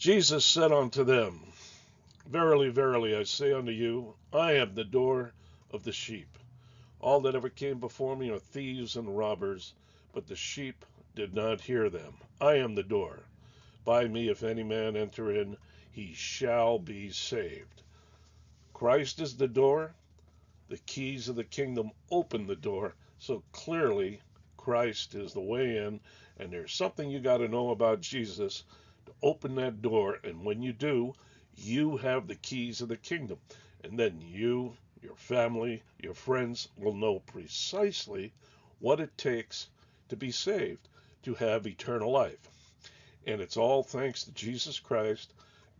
Jesus said unto them, Verily, verily, I say unto you, I am the door of the sheep. All that ever came before me are thieves and robbers, but the sheep did not hear them. I am the door. By me, if any man enter in, he shall be saved. Christ is the door. The keys of the kingdom open the door. So clearly, Christ is the way in, and there's something you got to know about Jesus open that door, and when you do, you have the keys of the kingdom. And then you, your family, your friends will know precisely what it takes to be saved, to have eternal life. And it's all thanks to Jesus Christ,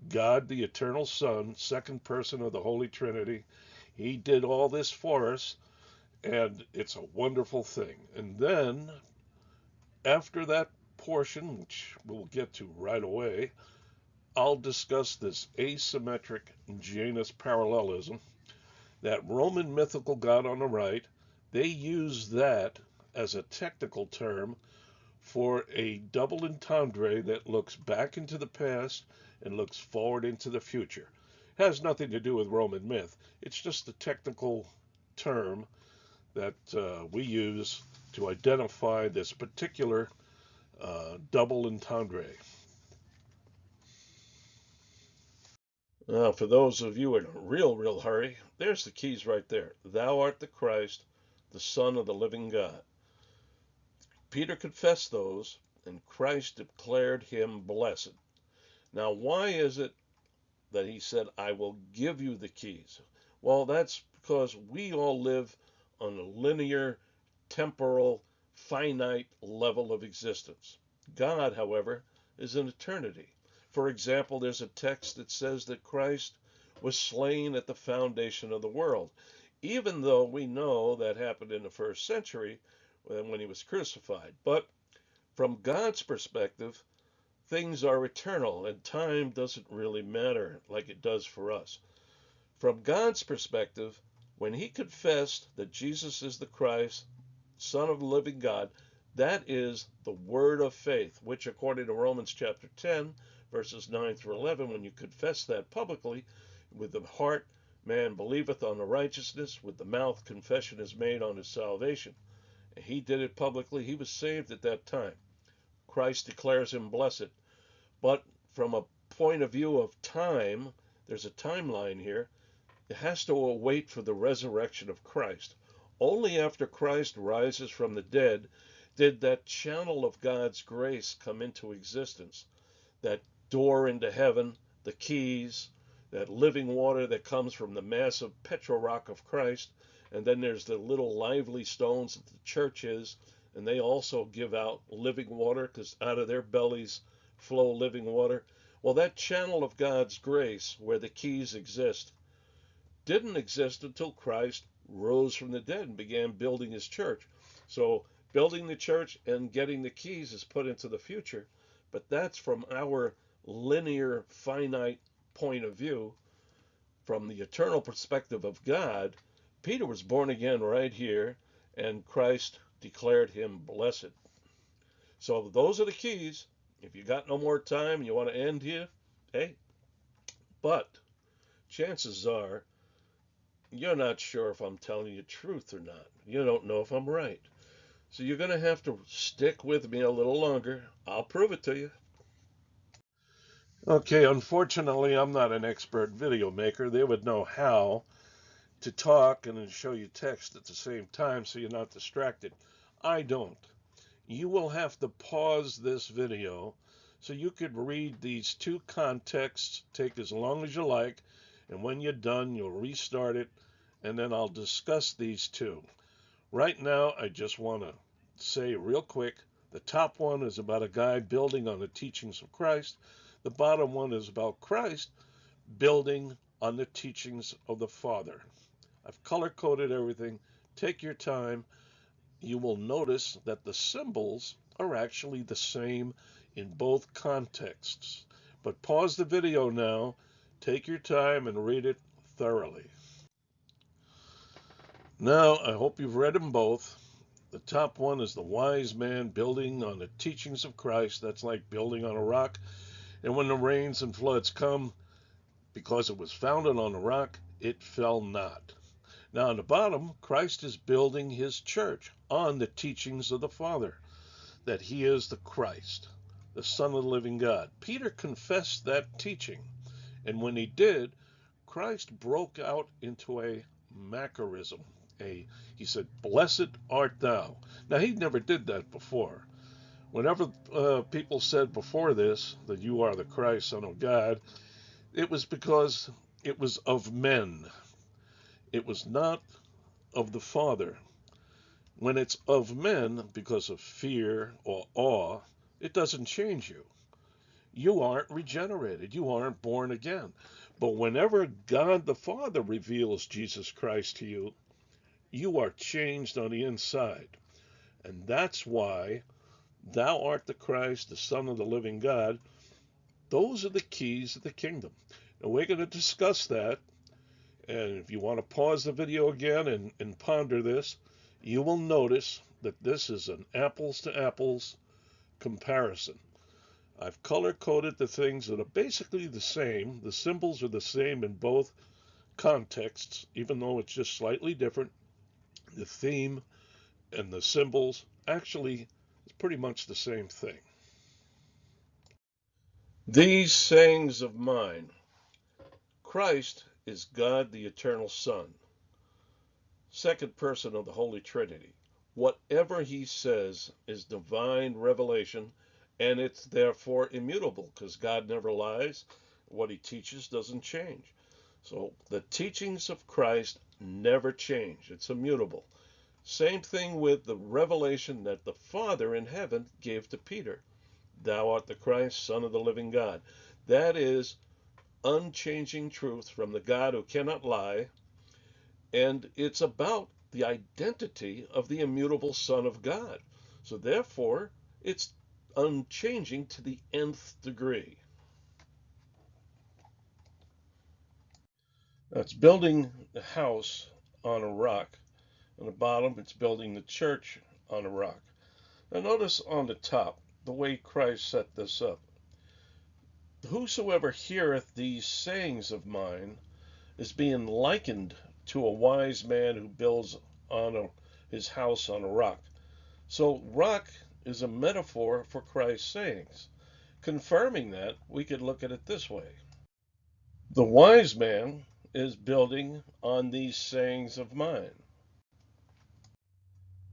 God the eternal Son, second person of the Holy Trinity. He did all this for us, and it's a wonderful thing. And then, after that portion, which we'll get to right away, I'll discuss this asymmetric Janus parallelism, that Roman mythical god on the right. They use that as a technical term for a double entendre that looks back into the past and looks forward into the future. It has nothing to do with Roman myth. It's just a technical term that uh, we use to identify this particular uh, double entendre. Now, for those of you in a real, real hurry, there's the keys right there. Thou art the Christ, the Son of the living God. Peter confessed those, and Christ declared him blessed. Now, why is it that he said, I will give you the keys? Well, that's because we all live on a linear, temporal, finite level of existence. God, however, is an eternity. For example, there's a text that says that Christ was slain at the foundation of the world, even though we know that happened in the first century when he was crucified. But from God's perspective, things are eternal and time doesn't really matter like it does for us. From God's perspective, when he confessed that Jesus is the Christ, Son of the living God, that is the word of faith, which according to Romans chapter 10, verses 9 through 11, when you confess that publicly, with the heart man believeth on the righteousness, with the mouth confession is made on his salvation. And he did it publicly. He was saved at that time. Christ declares him blessed. But from a point of view of time, there's a timeline here. It has to wait for the resurrection of Christ. Only after Christ rises from the dead did that channel of God's grace come into existence. That door into heaven, the keys, that living water that comes from the massive Petra rock of Christ. And then there's the little lively stones that the church is, and they also give out living water because out of their bellies flow living water. Well, that channel of God's grace where the keys exist didn't exist until Christ rose from the dead and began building his church. So building the church and getting the keys is put into the future, but that's from our linear, finite point of view. From the eternal perspective of God, Peter was born again right here, and Christ declared him blessed. So those are the keys. If you got no more time, you want to end here, hey. But chances are you're not sure if I'm telling you truth or not. You don't know if I'm right. So you're going to have to stick with me a little longer. I'll prove it to you. Okay, unfortunately, I'm not an expert video maker. They would know how to talk and show you text at the same time so you're not distracted. I don't. You will have to pause this video so you could read these two contexts, take as long as you like, and when you're done, you'll restart it, and then I'll discuss these two. Right now, I just want to say real quick, the top one is about a guy building on the teachings of Christ. The bottom one is about Christ building on the teachings of the Father. I've color coded everything. Take your time. You will notice that the symbols are actually the same in both contexts. But pause the video now Take your time and read it thoroughly. Now, I hope you've read them both. The top one is the wise man building on the teachings of Christ. That's like building on a rock. And when the rains and floods come, because it was founded on a rock, it fell not. Now, on the bottom, Christ is building his church on the teachings of the Father, that he is the Christ, the Son of the living God. Peter confessed that teaching. And when he did, Christ broke out into a Macarism. A, he said, Blessed art thou. Now, he never did that before. Whenever uh, people said before this that you are the Christ, Son of God, it was because it was of men. It was not of the Father. When it's of men because of fear or awe, it doesn't change you. You aren't regenerated. You aren't born again. But whenever God the Father reveals Jesus Christ to you, you are changed on the inside. And that's why thou art the Christ, the Son of the living God. Those are the keys of the kingdom. And we're going to discuss that. And if you want to pause the video again and, and ponder this, you will notice that this is an apples to apples comparison. I've color coded the things that are basically the same. The symbols are the same in both contexts, even though it's just slightly different. The theme and the symbols actually is pretty much the same thing. These sayings of mine Christ is God the eternal Son, second person of the Holy Trinity. Whatever he says is divine revelation and it's therefore immutable because God never lies. What he teaches doesn't change. So the teachings of Christ never change, it's immutable. Same thing with the revelation that the Father in heaven gave to Peter Thou art the Christ, Son of the living God. That is unchanging truth from the God who cannot lie. And it's about the identity of the immutable Son of God. So therefore, it's unchanging to the nth degree. That's building the house on a rock. On the bottom, it's building the church on a rock. Now notice on the top, the way Christ set this up. Whosoever heareth these sayings of mine is being likened to a wise man who builds on a, his house on a rock. So rock is a metaphor for Christ's sayings. Confirming that, we could look at it this way The wise man is building on these sayings of mine.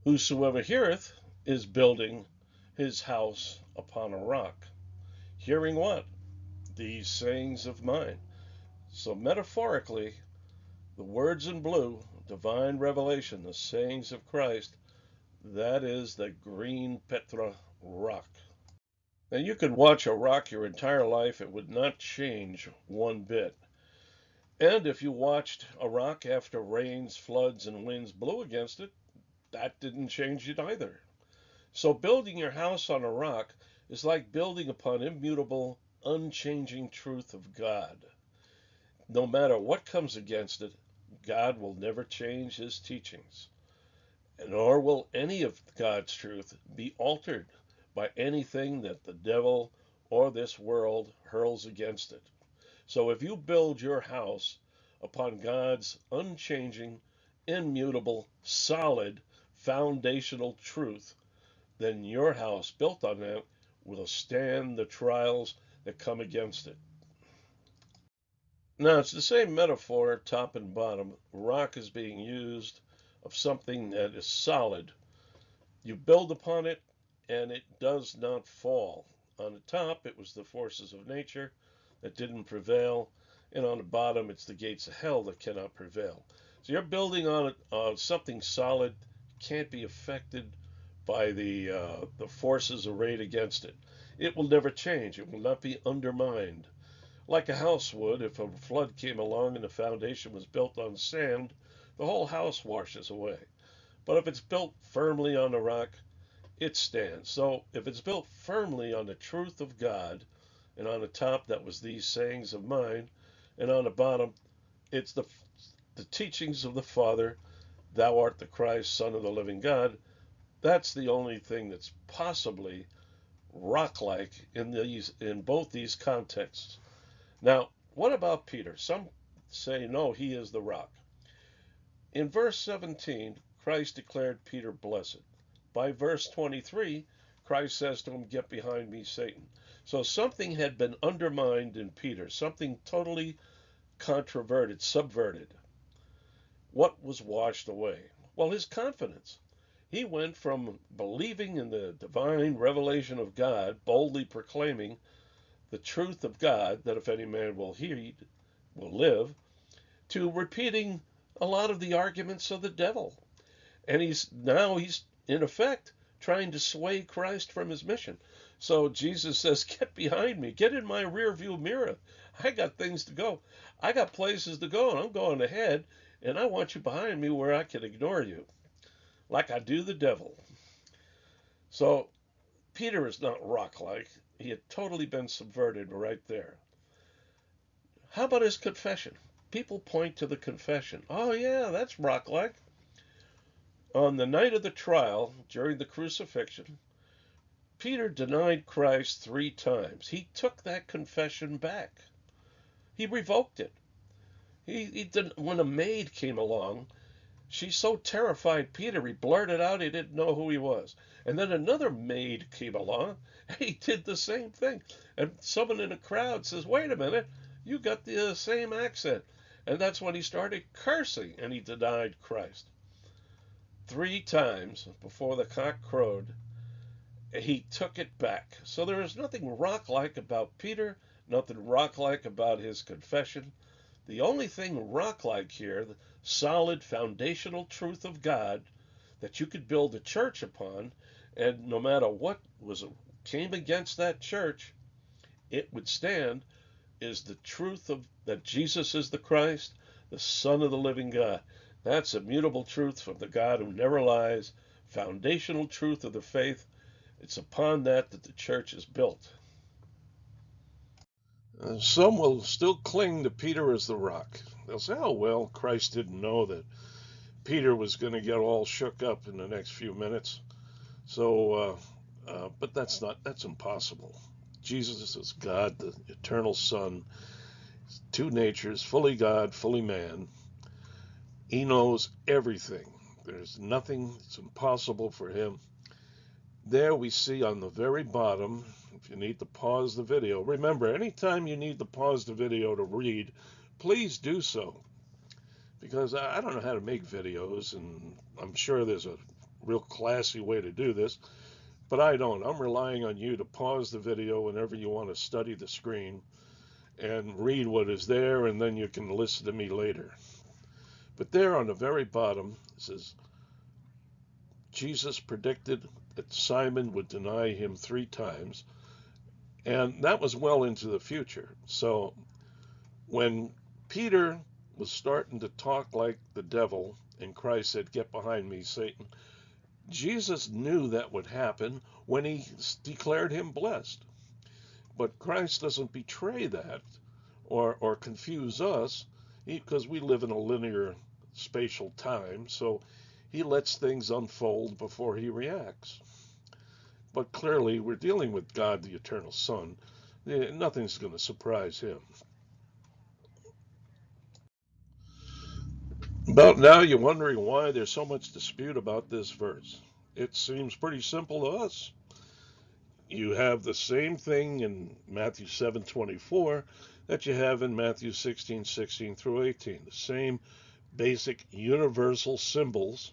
Whosoever heareth is building his house upon a rock. Hearing what? These sayings of mine. So, metaphorically, the words in blue, divine revelation, the sayings of Christ, that is the green Petra rock. Now you could watch a rock your entire life, it would not change one bit. And if you watched a rock after rains, floods, and winds blew against it, that didn't change it either. So building your house on a rock is like building upon immutable, unchanging truth of God. No matter what comes against it, God will never change his teachings nor will any of God's truth be altered by anything that the devil or this world hurls against it. So if you build your house upon God's unchanging, immutable, solid, foundational truth, then your house built on that will stand the trials that come against it. Now, it's the same metaphor, top and bottom. Rock is being used of something that is solid. You build upon it and it does not fall. On the top, it was the forces of nature that didn't prevail, and on the bottom, it's the gates of hell that cannot prevail. So you're building on something solid, can't be affected by the uh, the forces arrayed against it. It will never change. It will not be undermined. Like a house would, if a flood came along and the foundation was built on sand, the whole house washes away. But if it's built firmly on the rock, it stands. So if it's built firmly on the truth of God, and on the top that was these sayings of mine, and on the bottom it's the the teachings of the Father, thou art the Christ, Son of the living God, that's the only thing that's possibly rock-like in these in both these contexts. Now, what about Peter? Some say no, he is the rock. In verse 17, Christ declared Peter blessed. By verse 23, Christ says to him, Get behind me, Satan. So something had been undermined in Peter, something totally controverted, subverted. What was washed away? Well, his confidence. He went from believing in the divine revelation of God, boldly proclaiming the truth of God, that if any man will heed, will live, to repeating a lot of the arguments of the devil. And he's now he's in effect trying to sway Christ from his mission. So Jesus says, Get behind me, get in my rear view mirror. I got things to go. I got places to go, and I'm going ahead, and I want you behind me where I can ignore you like I do the devil. So Peter is not rock like. He had totally been subverted right there. How about his confession? People point to the confession. Oh, yeah, that's rock like. On the night of the trial, during the crucifixion, Peter denied Christ three times. He took that confession back. He revoked it. He, he didn't, when a maid came along she so terrified Peter, he blurted out he didn't know who he was. And then another maid came along, and he did the same thing. And someone in the crowd says, Wait a minute, you got the uh, same accent. And that's when he started cursing and he denied Christ. Three times before the cock crowed, he took it back. So there is nothing rock like about Peter, nothing rock like about his confession. The only thing rock like here, the solid foundational truth of God that you could build a church upon, and no matter what was came against that church, it would stand is the truth of that Jesus is the Christ, the Son of the living God. That's immutable truth from the God who never lies, foundational truth of the faith. It's upon that that the church is built. Some will still cling to Peter as the rock. They'll say, oh, well, Christ didn't know that Peter was going to get all shook up in the next few minutes. So, uh, uh, but that's not, that's impossible. Jesus is God, the eternal Son, two natures, fully God, fully man. He knows everything. There's nothing that's impossible for him. There we see on the very bottom, if you need to pause the video, remember, anytime you need to pause the video to read, please do so. Because I don't know how to make videos, and I'm sure there's a real classy way to do this, but I don't. I'm relying on you to pause the video whenever you want to study the screen and read what is there, and then you can listen to me later. But there on the very bottom it says, Jesus predicted that Simon would deny him three times, and that was well into the future. So when Peter was starting to talk like the devil, and Christ said, Get behind me, Satan. Jesus knew that would happen when he declared him blessed. But Christ doesn't betray that or, or confuse us because we live in a linear spatial time. So he lets things unfold before he reacts. But clearly, we're dealing with God, the eternal Son. Nothing's going to surprise him. About now, you're wondering why there's so much dispute about this verse. It seems pretty simple to us. You have the same thing in Matthew 7:24 that you have in Matthew 16, 16 through 18. The same basic universal symbols.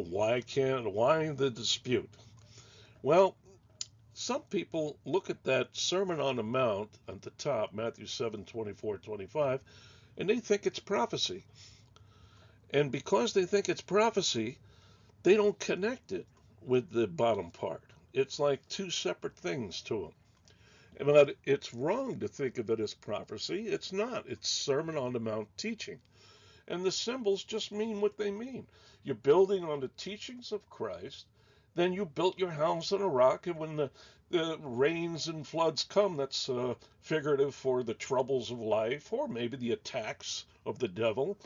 Why can't why the dispute? Well, some people look at that Sermon on the Mount at the top, Matthew 7, 24, 25, and they think it's prophecy. And because they think it's prophecy, they don't connect it with the bottom part. It's like two separate things to them. But it's wrong to think of it as prophecy. It's not. It's Sermon on the Mount teaching. And the symbols just mean what they mean. You're building on the teachings of Christ. Then you built your house on a rock, and when the, the rains and floods come, that's uh, figurative for the troubles of life, or maybe the attacks of the devil.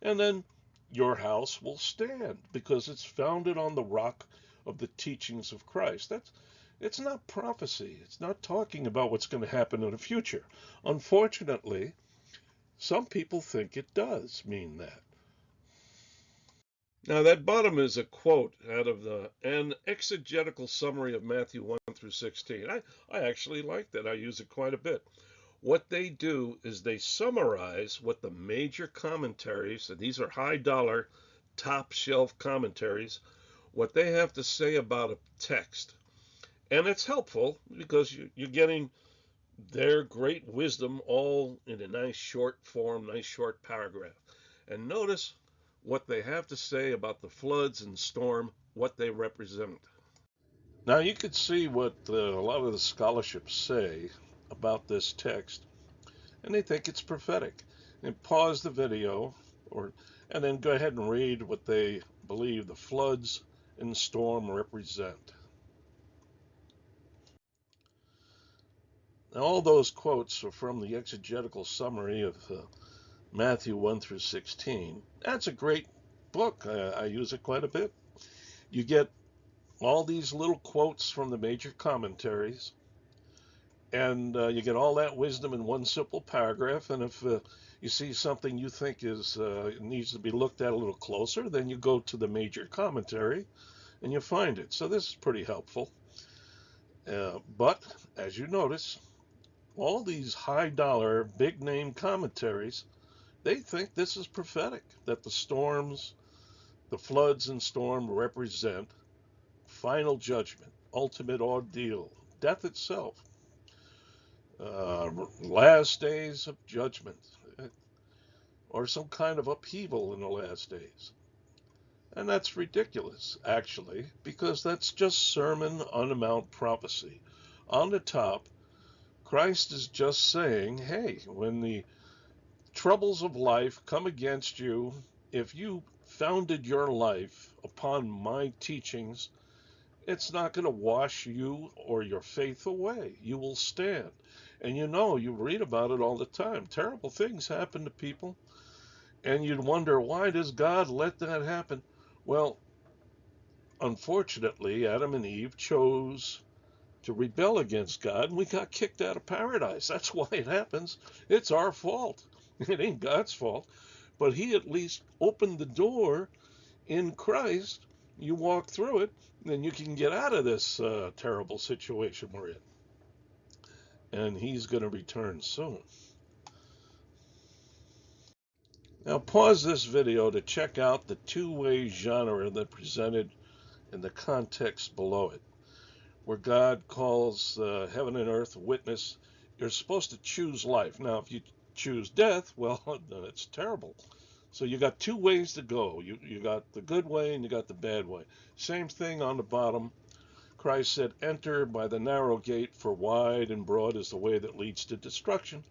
And then your house will stand because it's founded on the rock of the teachings of Christ. That's It's not prophecy. It's not talking about what's going to happen in the future. Unfortunately, some people think it does mean that. Now, that bottom is a quote out of the an exegetical summary of Matthew 1 through 16. I, I actually like that. I use it quite a bit. What they do is they summarize what the major commentaries, and these are high dollar, top shelf commentaries, what they have to say about a text. And it's helpful because you, you're getting their great wisdom all in a nice short form, nice short paragraph. And notice what they have to say about the floods and storm, what they represent. Now you could see what uh, a lot of the scholarships say about this text, and they think it's prophetic. And pause the video, or and then go ahead and read what they believe the floods and storm represent. Now, all those quotes are from the exegetical summary of uh, Matthew 1 through 16. That's a great book. I, I use it quite a bit. You get all these little quotes from the major commentaries, and uh, you get all that wisdom in one simple paragraph. And if uh, you see something you think is uh, needs to be looked at a little closer, then you go to the major commentary and you find it. So this is pretty helpful. Uh, but as you notice, all these high dollar, big name commentaries, they think this is prophetic, that the storms, the floods and storm represent final judgment, ultimate ordeal, death itself, uh, last days of judgment, or some kind of upheaval in the last days. And that's ridiculous, actually, because that's just Sermon on the Mount prophecy. On the top, Christ is just saying, hey, when the troubles of life come against you, if you founded your life upon my teachings, it's not going to wash you or your faith away. You will stand. And you know, you read about it all the time. Terrible things happen to people. And you'd wonder, why does God let that happen? Well, unfortunately, Adam and Eve chose to rebel against God, and we got kicked out of paradise. That's why it happens. It's our fault. It ain't God's fault. But He at least opened the door in Christ. You walk through it, then you can get out of this uh, terrible situation we're in. And He's going to return soon. Now pause this video to check out the two-way genre that presented in the context below it where God calls uh, heaven and earth witness. You're supposed to choose life. Now, if you choose death, well, then it's terrible. So you got two ways to go. You you got the good way and you got the bad way. Same thing on the bottom. Christ said, "Enter by the narrow gate, for wide and broad is the way that leads to destruction,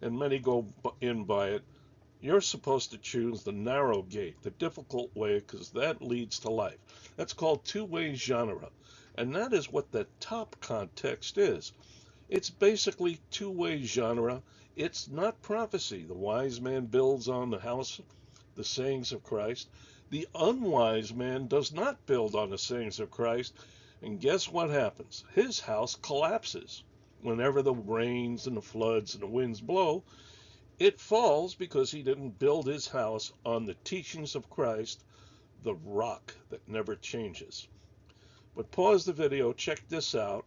and many go in by it." You're supposed to choose the narrow gate, the difficult way, because that leads to life. That's called two-way genre. And that is what the top context is. It's basically two way genre. It's not prophecy. The wise man builds on the house, the sayings of Christ. The unwise man does not build on the sayings of Christ. And guess what happens? His house collapses. Whenever the rains and the floods and the winds blow, it falls because he didn't build his house on the teachings of Christ, the rock that never changes. But pause the video, check this out,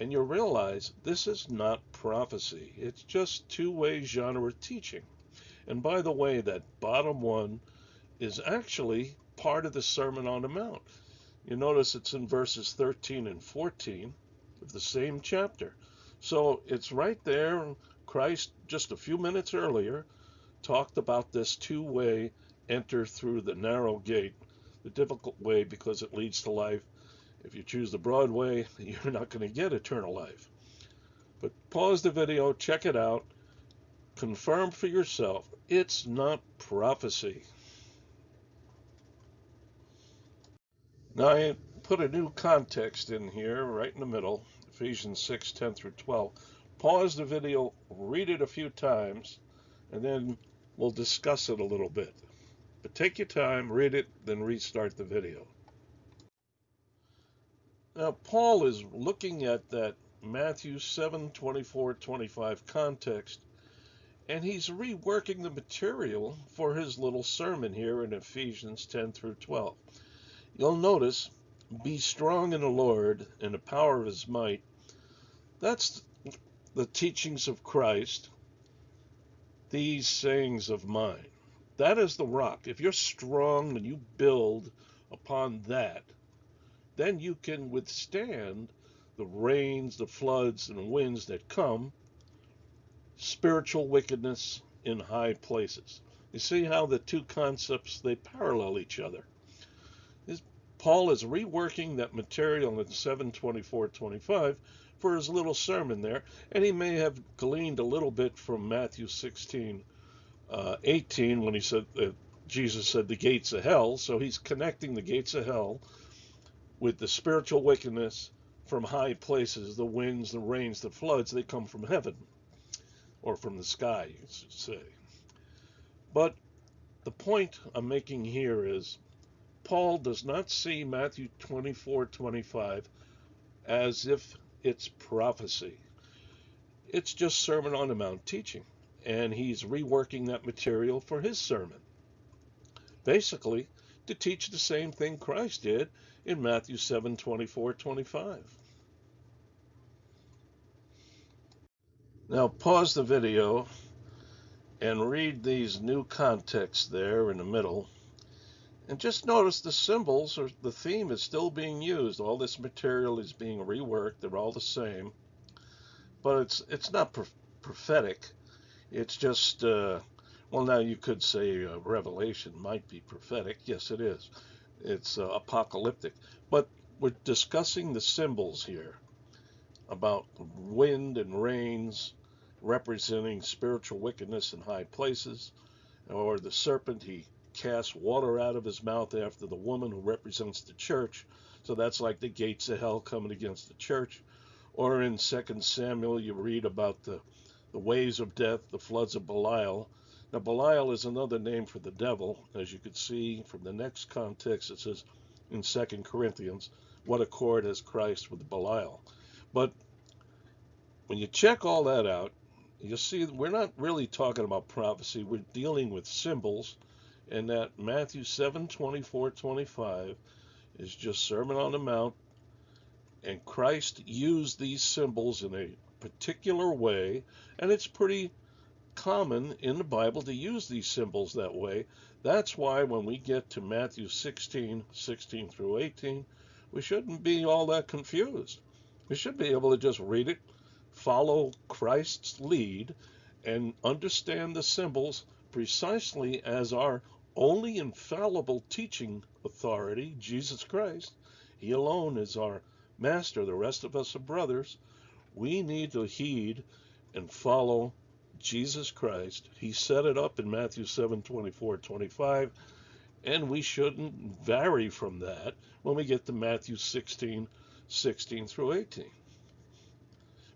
and you'll realize this is not prophecy. It's just two-way genre teaching. And by the way, that bottom one is actually part of the Sermon on the Mount. You notice it's in verses 13 and 14 of the same chapter. So it's right there. Christ, just a few minutes earlier, talked about this two-way enter through the narrow gate, the difficult way because it leads to life, if you choose the broad way, you're not going to get eternal life. But pause the video, check it out, confirm for yourself. It's not prophecy. Now I put a new context in here right in the middle, Ephesians 6, 10 through 12. Pause the video, read it a few times, and then we'll discuss it a little bit. But take your time, read it, then restart the video. Now, Paul is looking at that Matthew 7 24 25 context, and he's reworking the material for his little sermon here in Ephesians 10 through 12. You'll notice, be strong in the Lord and the power of his might. That's the teachings of Christ, these sayings of mine. That is the rock. If you're strong and you build upon that, then you can withstand the rains, the floods, and the winds that come, spiritual wickedness in high places. You see how the two concepts they parallel each other. Paul is reworking that material in 724-25 for his little sermon there, and he may have gleaned a little bit from Matthew 16, uh, 18 when he said that Jesus said the gates of hell. So he's connecting the gates of hell with the spiritual wickedness from high places, the winds, the rains, the floods, they come from heaven or from the sky, you should say. But the point I'm making here is Paul does not see Matthew 24 25 as if it's prophecy. It's just Sermon on the Mount teaching, and he's reworking that material for his sermon. Basically, to teach the same thing Christ did in Matthew 7 24 25. Now, pause the video and read these new contexts there in the middle. And just notice the symbols or the theme is still being used. All this material is being reworked. They're all the same. But it's it's not pro prophetic. It's just uh, well, now you could say uh, Revelation might be prophetic. Yes, it is it's uh, apocalyptic. But we're discussing the symbols here about wind and rains representing spiritual wickedness in high places, or the serpent, he casts water out of his mouth after the woman who represents the church. So that's like the gates of hell coming against the church. Or in 2 Samuel, you read about the, the ways of death, the floods of Belial, now, Belial is another name for the devil, as you could see from the next context. It says in 2 Corinthians, What accord has Christ with Belial? But when you check all that out, you see we're not really talking about prophecy. We're dealing with symbols, and that Matthew 7 24 25 is just Sermon on the Mount. And Christ used these symbols in a particular way, and it's pretty common in the Bible to use these symbols that way. That's why when we get to Matthew 16, 16 through 18, we shouldn't be all that confused. We should be able to just read it, follow Christ's lead, and understand the symbols precisely as our only infallible teaching authority, Jesus Christ. He alone is our master. The rest of us are brothers. We need to heed and follow Jesus Christ. He set it up in Matthew 7 24, 25, and we shouldn't vary from that when we get to Matthew 16 16 through 18.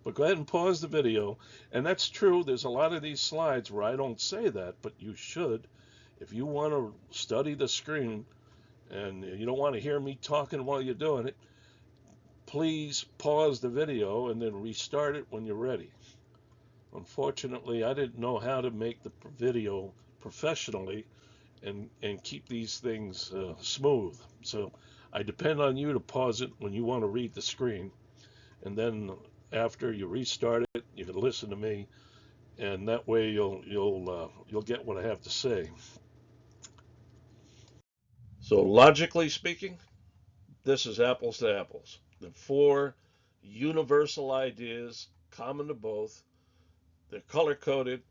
But go ahead and pause the video. And that's true. There's a lot of these slides where I don't say that, but you should. If you want to study the screen and you don't want to hear me talking while you're doing it, please pause the video and then restart it when you're ready. Unfortunately, I didn't know how to make the video professionally and, and keep these things uh, smooth. So I depend on you to pause it when you want to read the screen. And then after you restart it, you can listen to me, and that way you'll you'll uh, you'll get what I have to say. So logically speaking, this is apples to apples. The four universal ideas common to both they're color coded,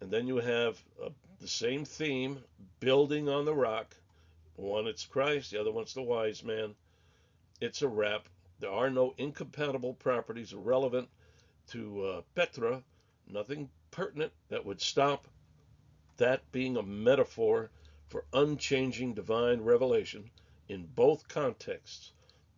and then you have uh, the same theme, building on the rock. One it's Christ, the other one's the wise man. It's a wrap. There are no incompatible properties relevant to uh, Petra, nothing pertinent that would stop that being a metaphor for unchanging divine revelation in both contexts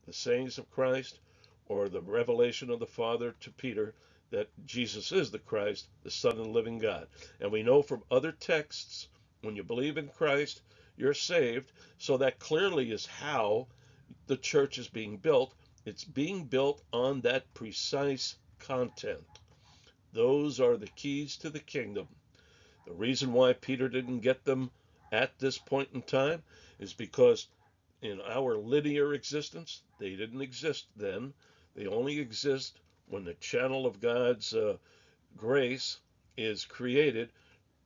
the sayings of Christ or the revelation of the Father to Peter that Jesus is the Christ, the Son of the living God. And we know from other texts, when you believe in Christ, you're saved. So that clearly is how the church is being built It's being built on that precise content. Those are the keys to the kingdom. The reason why Peter didn't get them at this point in time is because in our linear existence, they didn't exist then. They only exist when the channel of God's uh, grace is created.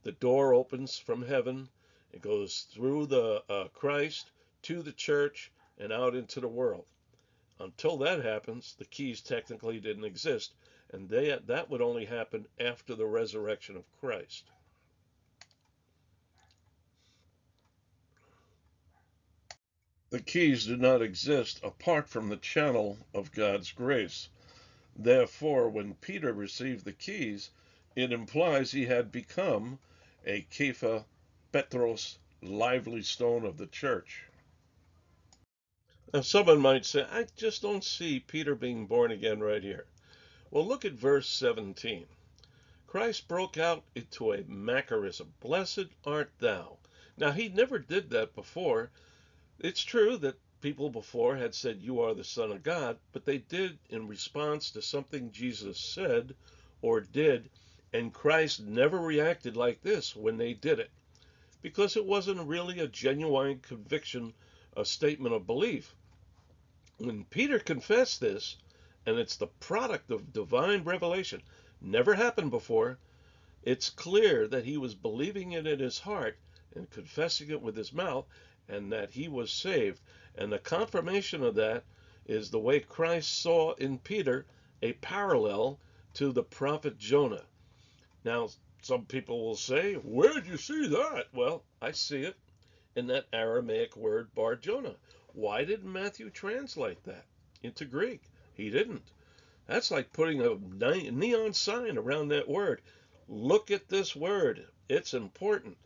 The door opens from heaven, it goes through the uh, Christ to the church and out into the world. Until that happens, the keys technically didn't exist, and they, that would only happen after the resurrection of Christ. The keys do not exist apart from the channel of God's grace. Therefore, when Peter received the keys, it implies he had become a Kepha Petros, lively stone of the church. Now, someone might say, I just don't see Peter being born again right here. Well, look at verse 17. Christ broke out into a Macarism. Blessed art thou. Now, he never did that before. It's true that people before had said, You are the Son of God, but they did in response to something Jesus said or did, and Christ never reacted like this when they did it because it wasn't really a genuine conviction, a statement of belief. When Peter confessed this, and it's the product of divine revelation, never happened before, it's clear that he was believing it in his heart and confessing it with his mouth, and that he was saved. And the confirmation of that is the way Christ saw in Peter a parallel to the prophet Jonah. Now, some people will say, Where did you see that? Well, I see it in that Aramaic word Bar Jonah. Why didn't Matthew translate that into Greek? He didn't. That's like putting a neon sign around that word. Look at this word. It's important.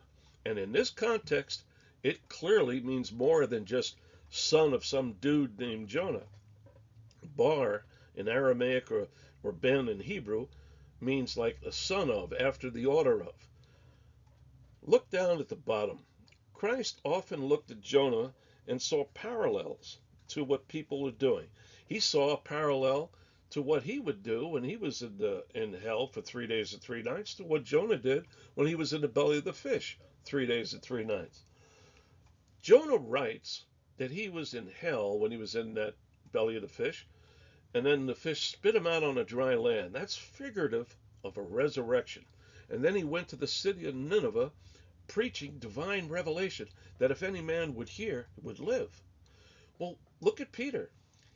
And in this context, it clearly means more than just son of some dude named Jonah. Bar in Aramaic or, or Ben in Hebrew means like a son of, after the order of. Look down at the bottom. Christ often looked at Jonah and saw parallels to what people were doing. He saw a parallel to what he would do when he was in the in hell for three days and three nights to what Jonah did when he was in the belly of the fish three days and three nights. Jonah writes that he was in hell when he was in that belly of the fish, and then the fish spit him out on a dry land. That's figurative of a resurrection. And then he went to the city of Nineveh preaching divine revelation that if any man would hear, would live. Well, look at Peter.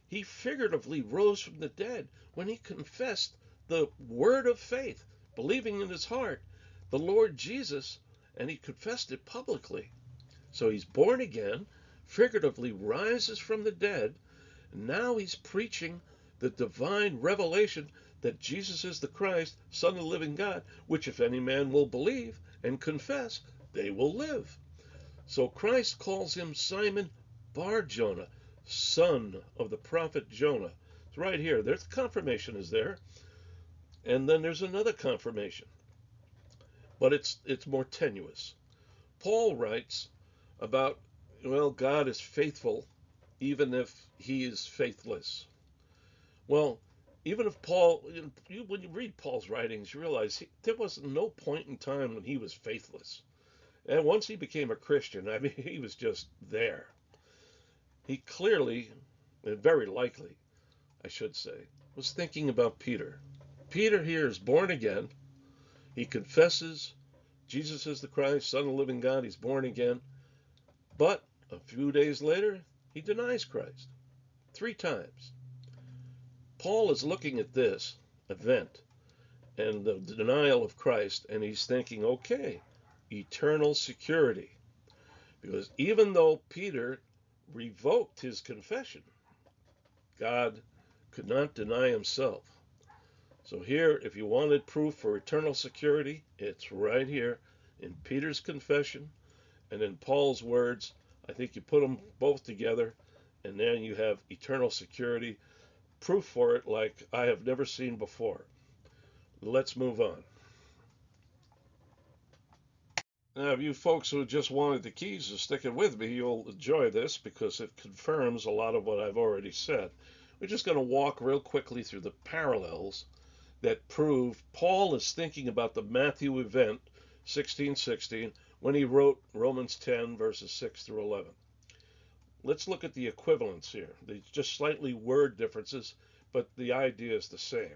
He figuratively rose from the dead when he confessed the word of faith, believing in his heart the Lord Jesus, and he confessed it publicly. So he's born again, figuratively rises from the dead, now he's preaching the divine revelation that Jesus is the Christ, Son of the living God, which if any man will believe and confess, they will live. So Christ calls him Simon Bar Jonah, son of the prophet Jonah. It's right here. There's the confirmation is there. And then there's another confirmation. But it's it's more tenuous. Paul writes about well, God is faithful even if he is faithless. Well, even if Paul, you, when you read Paul's writings, you realize he, there was no point in time when he was faithless. And once he became a Christian, I mean, he was just there. He clearly, and very likely, I should say, was thinking about Peter. Peter here is born again. He confesses Jesus is the Christ, Son of the living God. He's born again. But a few days later, he denies Christ three times. Paul is looking at this event and the denial of Christ, and he's thinking, okay, eternal security. Because even though Peter revoked his confession, God could not deny himself. So, here, if you wanted proof for eternal security, it's right here in Peter's confession and in Paul's words. I think you put them both together, and then you have eternal security proof for it like I have never seen before. Let's move on. Now, if you folks who just wanted the keys to stick it with me, you'll enjoy this because it confirms a lot of what I've already said. We're just going to walk real quickly through the parallels that prove Paul is thinking about the Matthew event 1616 when he wrote Romans 10 verses 6 through 11. Let's look at the equivalence here. There's just slightly word differences, but the idea is the same.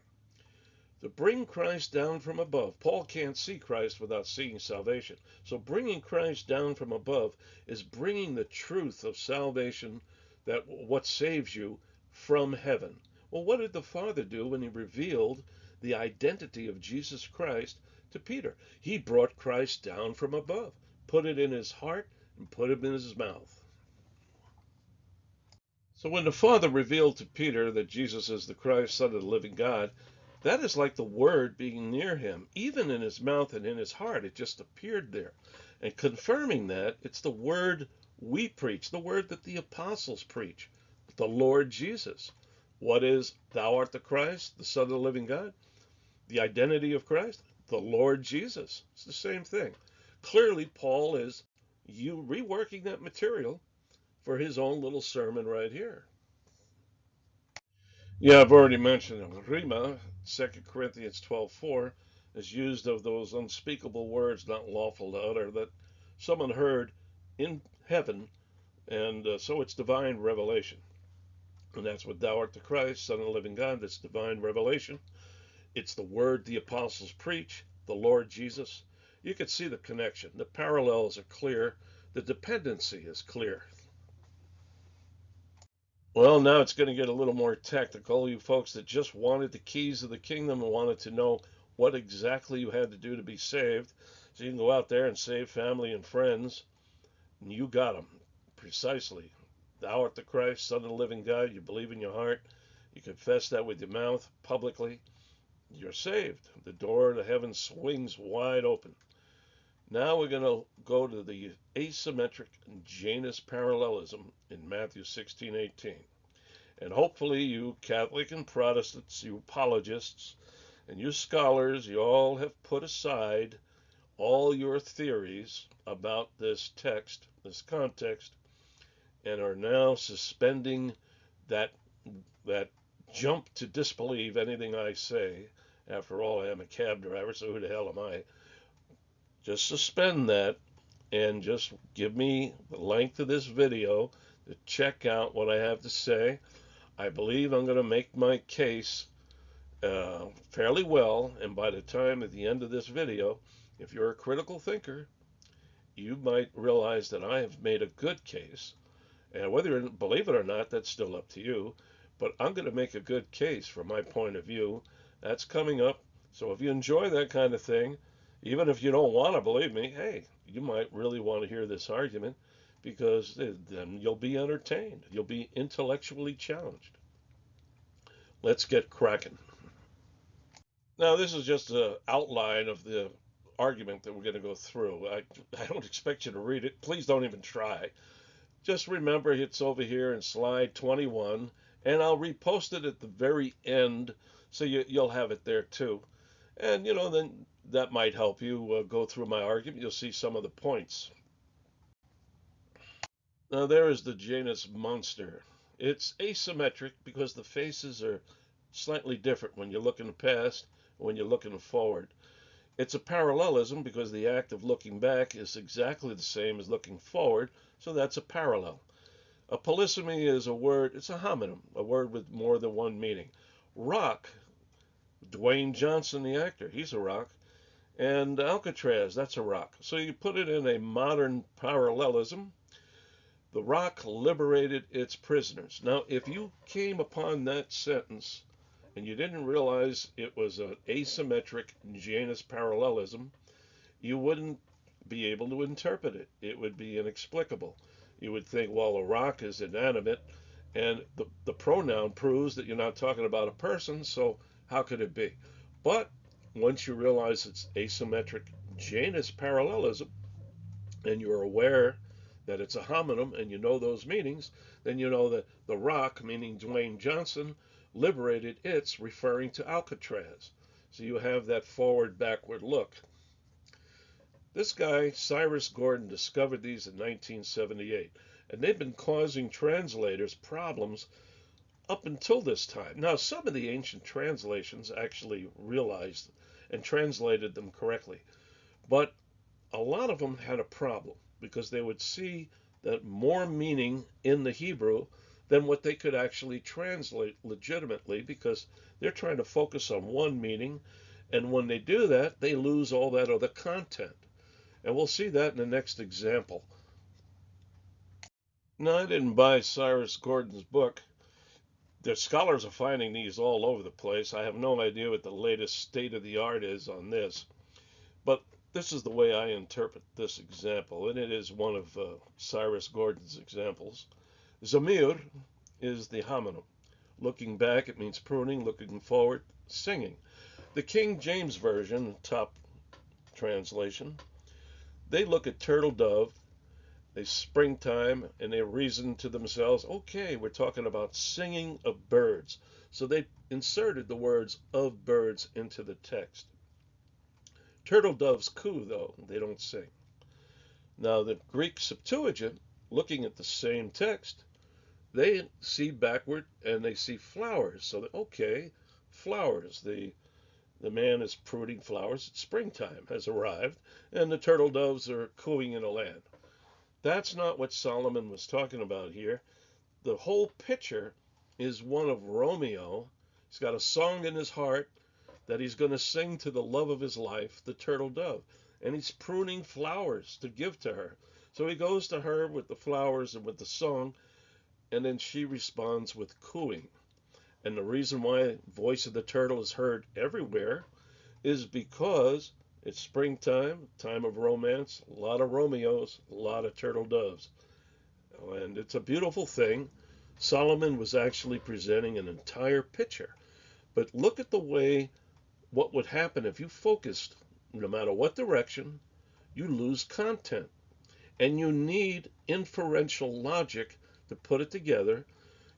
To bring Christ down from above, Paul can't see Christ without seeing salvation. So bringing Christ down from above is bringing the truth of salvation, that what saves you, from heaven. Well, what did the Father do when he revealed the identity of Jesus Christ to Peter? He brought Christ down from above, put it in his heart, and put it in his mouth. So when the Father revealed to Peter that Jesus is the Christ, Son of the living God, that is like the Word being near him, even in his mouth and in his heart. It just appeared there. And confirming that, it's the Word we preach, the Word that the apostles preach, the Lord Jesus. What is, Thou art the Christ, the Son of the living God? The identity of Christ, the Lord Jesus. It's the same thing. Clearly, Paul is you reworking that material for his own little sermon right here. Yeah, I've already mentioned. Rhema, 2 Corinthians 12:4, is used of those unspeakable words not lawful to utter that someone heard in heaven, and uh, so it's divine revelation. And that's what thou art the Christ, Son of the living God. That's divine revelation. It's the word the apostles preach, the Lord Jesus. You can see the connection. The parallels are clear. The dependency is clear. Well, now it's going to get a little more technical. You folks that just wanted the keys of the kingdom and wanted to know what exactly you had to do to be saved, so you can go out there and save family and friends. And you got them precisely. Thou art the Christ, Son of the living God. You believe in your heart. You confess that with your mouth publicly. You're saved. The door to heaven swings wide open. Now we're going to go to the asymmetric Janus parallelism in Matthew 16:18. And hopefully you Catholic and Protestants, you apologists, and you scholars, you all have put aside all your theories about this text, this context, and are now suspending that that jump to disbelieve anything I say. After all, I am a cab driver, so who the hell am I? just suspend that and just give me the length of this video to check out what I have to say. I believe I'm going to make my case uh, fairly well, and by the time at the end of this video, if you're a critical thinker, you might realize that I have made a good case. And whether you believe it or not, that's still up to you. But I'm going to make a good case from my point of view. That's coming up. So if you enjoy that kind of thing, even if you don't want to believe me, hey, you might really want to hear this argument because then you'll be entertained. You'll be intellectually challenged. Let's get cracking. Now, this is just an outline of the argument that we're going to go through. I, I don't expect you to read it. Please don't even try. Just remember it's over here in slide 21, and I'll repost it at the very end so you, you'll have it there too. And, you know, then that might help you uh, go through my argument. You'll see some of the points. Now, there is the Janus monster. It's asymmetric because the faces are slightly different when you're looking past when you're looking forward. It's a parallelism because the act of looking back is exactly the same as looking forward, so that's a parallel. A polysemy is a word, it's a homonym, a word with more than one meaning. Rock, Dwayne Johnson, the actor, he's a rock and Alcatraz, that's a rock. So you put it in a modern parallelism. The rock liberated its prisoners. Now, if you came upon that sentence and you didn't realize it was an asymmetric Janus parallelism, you wouldn't be able to interpret it. It would be inexplicable. You would think, well, a rock is inanimate, and the, the pronoun proves that you're not talking about a person, so how could it be? But once you realize it's asymmetric Janus parallelism, and you're aware that it's a homonym and you know those meanings, then you know that the rock, meaning Dwayne Johnson, liberated its, referring to Alcatraz. So you have that forward backward look. This guy, Cyrus Gordon, discovered these in 1978, and they've been causing translators problems up until this time. Now, some of the ancient translations actually realized and translated them correctly, but a lot of them had a problem because they would see that more meaning in the Hebrew than what they could actually translate legitimately because they're trying to focus on one meaning. And when they do that, they lose all that other content. And we'll see that in the next example. Now, I didn't buy Cyrus Gordon's book. The scholars are finding these all over the place. I have no idea what the latest state of the art is on this. But this is the way I interpret this example, and it is one of uh, Cyrus Gordon's examples. Zamir is the homonym. Looking back, it means pruning. Looking forward, singing. The King James Version, top translation, they look at turtle dove, they springtime, and they reason to themselves, okay, we're talking about singing of birds. So they inserted the words of birds into the text. Turtle doves coo, though, they don't sing. Now, the Greek Septuagint, looking at the same text, they see backward and they see flowers. So, okay, flowers. The the man is pruning flowers. It's springtime has arrived, and the turtle doves are cooing in the land. That's not what Solomon was talking about here. The whole picture is one of Romeo. He's got a song in his heart that he's going to sing to the love of his life, the turtle dove. And he's pruning flowers to give to her. So he goes to her with the flowers and with the song, and then she responds with cooing. And the reason why voice of the turtle is heard everywhere is because it's springtime, time of romance, a lot of Romeos, a lot of turtle doves. Oh, and it's a beautiful thing. Solomon was actually presenting an entire picture. But look at the way what would happen if you focused, no matter what direction, you lose content. And you need inferential logic to put it together.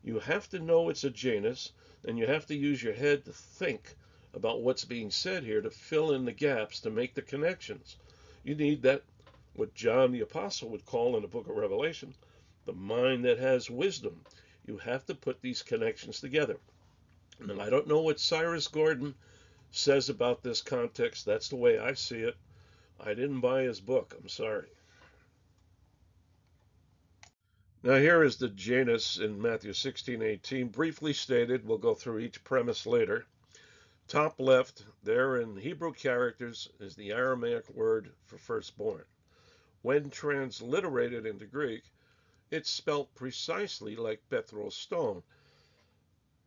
You have to know it's a Janus, and you have to use your head to think about what's being said here to fill in the gaps to make the connections. You need that, what John the Apostle would call in the book of Revelation, the mind that has wisdom. You have to put these connections together. And I don't know what Cyrus Gordon says about this context. That's the way I see it. I didn't buy his book. I'm sorry. Now here is the Janus in Matthew 16:18, briefly stated. We'll go through each premise later. Top left, there in Hebrew characters, is the Aramaic word for firstborn. When transliterated into Greek, it's spelt precisely like Petros stone,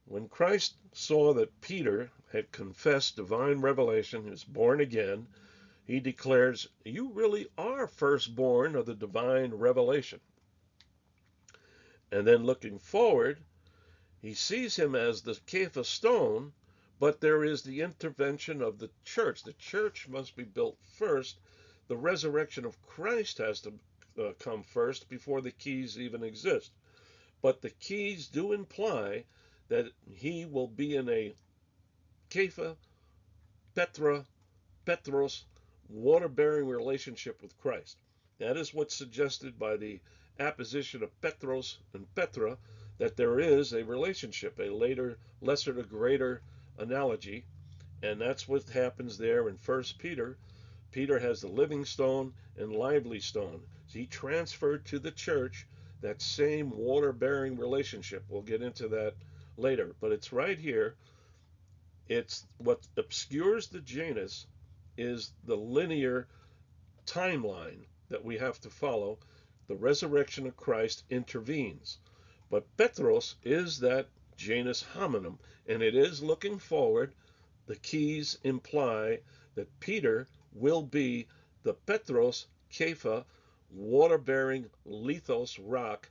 when Christ saw that Peter had confessed divine revelation, is born again, he declares, You really are firstborn of the divine revelation. And then looking forward, he sees him as the Kepha stone, but there is the intervention of the church. The church must be built first. The resurrection of Christ has to uh, come first before the keys even exist. But the keys do imply that he will be in a Kepha, Petra, Petros, water bearing relationship with Christ. That is what's suggested by the apposition of Petros and Petra, that there is a relationship, a later, lesser to greater analogy. And that's what happens there in First Peter. Peter has the living stone and lively stone. So he transferred to the church that same water bearing relationship. We'll get into that later, but it's right here. It's what obscures the Janus is the linear timeline that we have to follow. The resurrection of Christ intervenes. But Petros is that Janus homonym, and it is looking forward. The keys imply that Peter will be the Petros Kepha water bearing lithos rock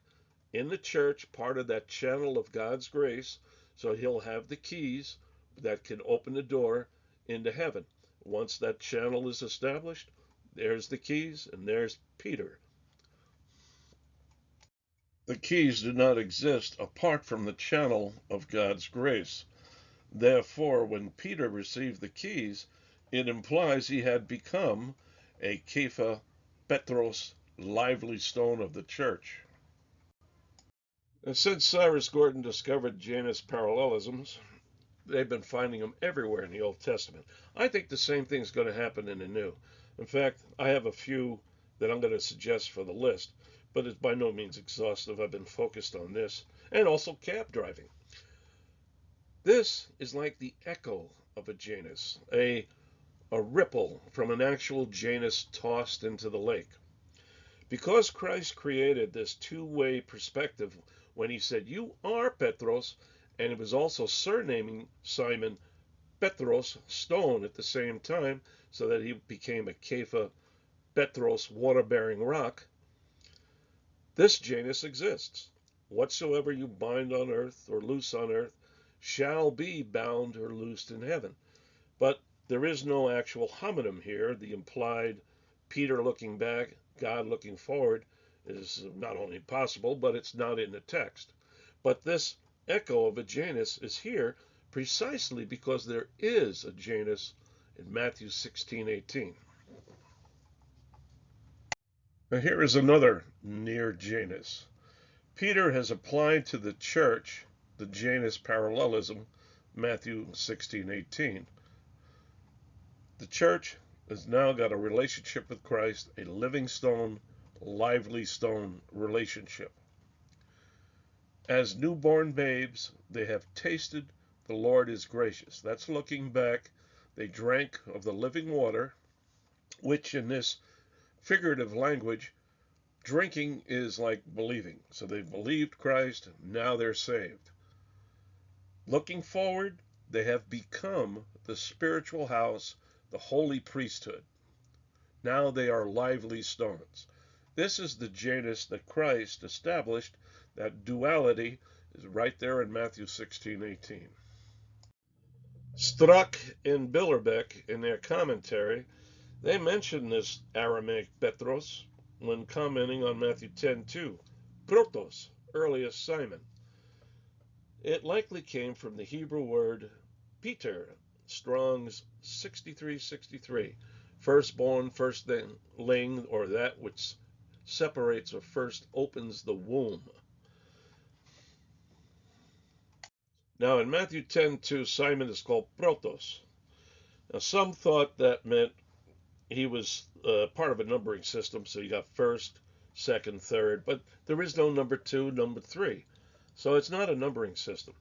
in the church, part of that channel of God's grace. So he'll have the keys that can open the door into heaven. Once that channel is established, there's the keys and there's Peter. The keys do not exist apart from the channel of God's grace. Therefore, when Peter received the keys, it implies he had become a Kepha Petros lively stone of the church. And since Cyrus Gordon discovered Janus parallelisms, they've been finding them everywhere in the Old Testament. I think the same thing is going to happen in the New. In fact, I have a few that I'm going to suggest for the list, but it's by no means exhaustive. I've been focused on this and also cab driving. This is like the echo of a Janus, a, a ripple from an actual Janus tossed into the lake. Because Christ created this two way perspective when he said, You are Petros, and it was also surnaming Simon Petros, stone, at the same time, so that he became a Kepha Petros, water bearing rock. This Janus exists. Whatsoever you bind on earth or loose on earth shall be bound or loosed in heaven. But there is no actual homonym here. The implied Peter looking back, God looking forward is not only possible, but it's not in the text. But this echo of a Janus is here precisely because there is a Janus in Matthew 16:18. Now here is another near Janus. Peter has applied to the church the Janus parallelism, Matthew 16:18. The church has now got a relationship with Christ, a living stone, lively stone relationship. As newborn babes, they have tasted the Lord is gracious. That's looking back. They drank of the living water, which in this figurative language, drinking is like believing. So they've believed Christ, now they're saved. Looking forward, they have become the spiritual house, the holy priesthood. Now they are lively stones. This is the Janus that Christ established. That duality is right there in Matthew 16, 18. Strack and Billerbeck, in their commentary, they mention this Aramaic Petros when commenting on Matthew 10:2, Protos, earliest Simon. It likely came from the Hebrew word Peter, Strong's 6363, firstborn, firstling, or that which separates or first opens the womb. Now in Matthew 10:2, Simon is called Protos. Now some thought that meant he was uh, part of a numbering system, so you got first, second, third, but there is no number two, number three. So it's not a numbering system.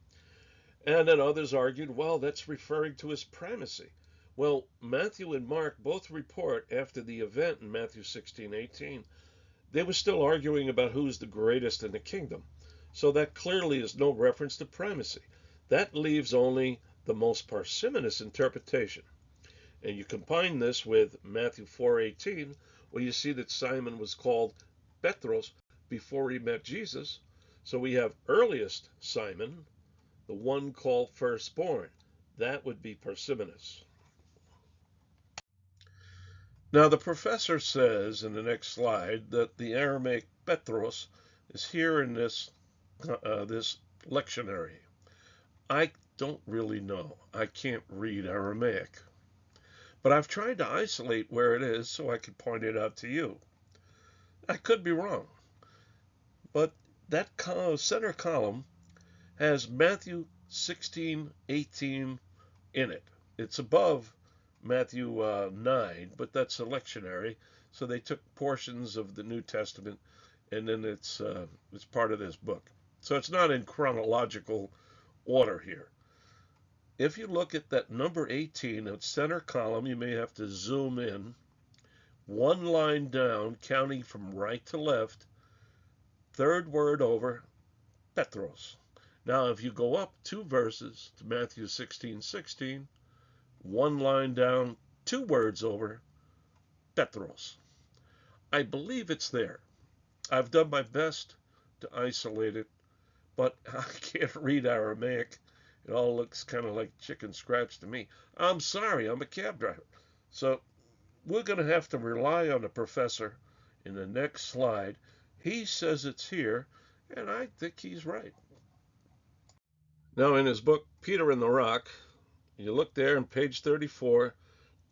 And then others argued, well, that's referring to his primacy. Well, Matthew and Mark both report after the event in Matthew 16, 18, they were still arguing about who's the greatest in the kingdom. So that clearly is no reference to primacy. That leaves only the most parsimonious interpretation. And you combine this with Matthew 4:18, where you see that Simon was called Petros before he met Jesus, so we have earliest Simon, the one called firstborn. That would be Persimonus. Now, the professor says in the next slide that the Aramaic Petros is here in this, uh, this lectionary. I don't really know. I can't read Aramaic. But I've tried to isolate where it is so I could point it out to you. I could be wrong. But that center column has Matthew 16, 18 in it. It's above Matthew uh, 9, but that's a lectionary. So they took portions of the New Testament and then it's, uh, it's part of this book. So it's not in chronological order here. If you look at that number 18, at center column, you may have to zoom in. One line down, counting from right to left, third word over, Petros. Now, if you go up two verses to Matthew 16, 16, one line down, two words over, Petros. I believe it's there. I've done my best to isolate it, but I can't read Aramaic. It all looks kind of like chicken scratch to me. I'm sorry, I'm a cab driver. So we're going to have to rely on the professor in the next slide he says it's here, and I think he's right. Now, in his book, Peter and the Rock, you look there on page 34,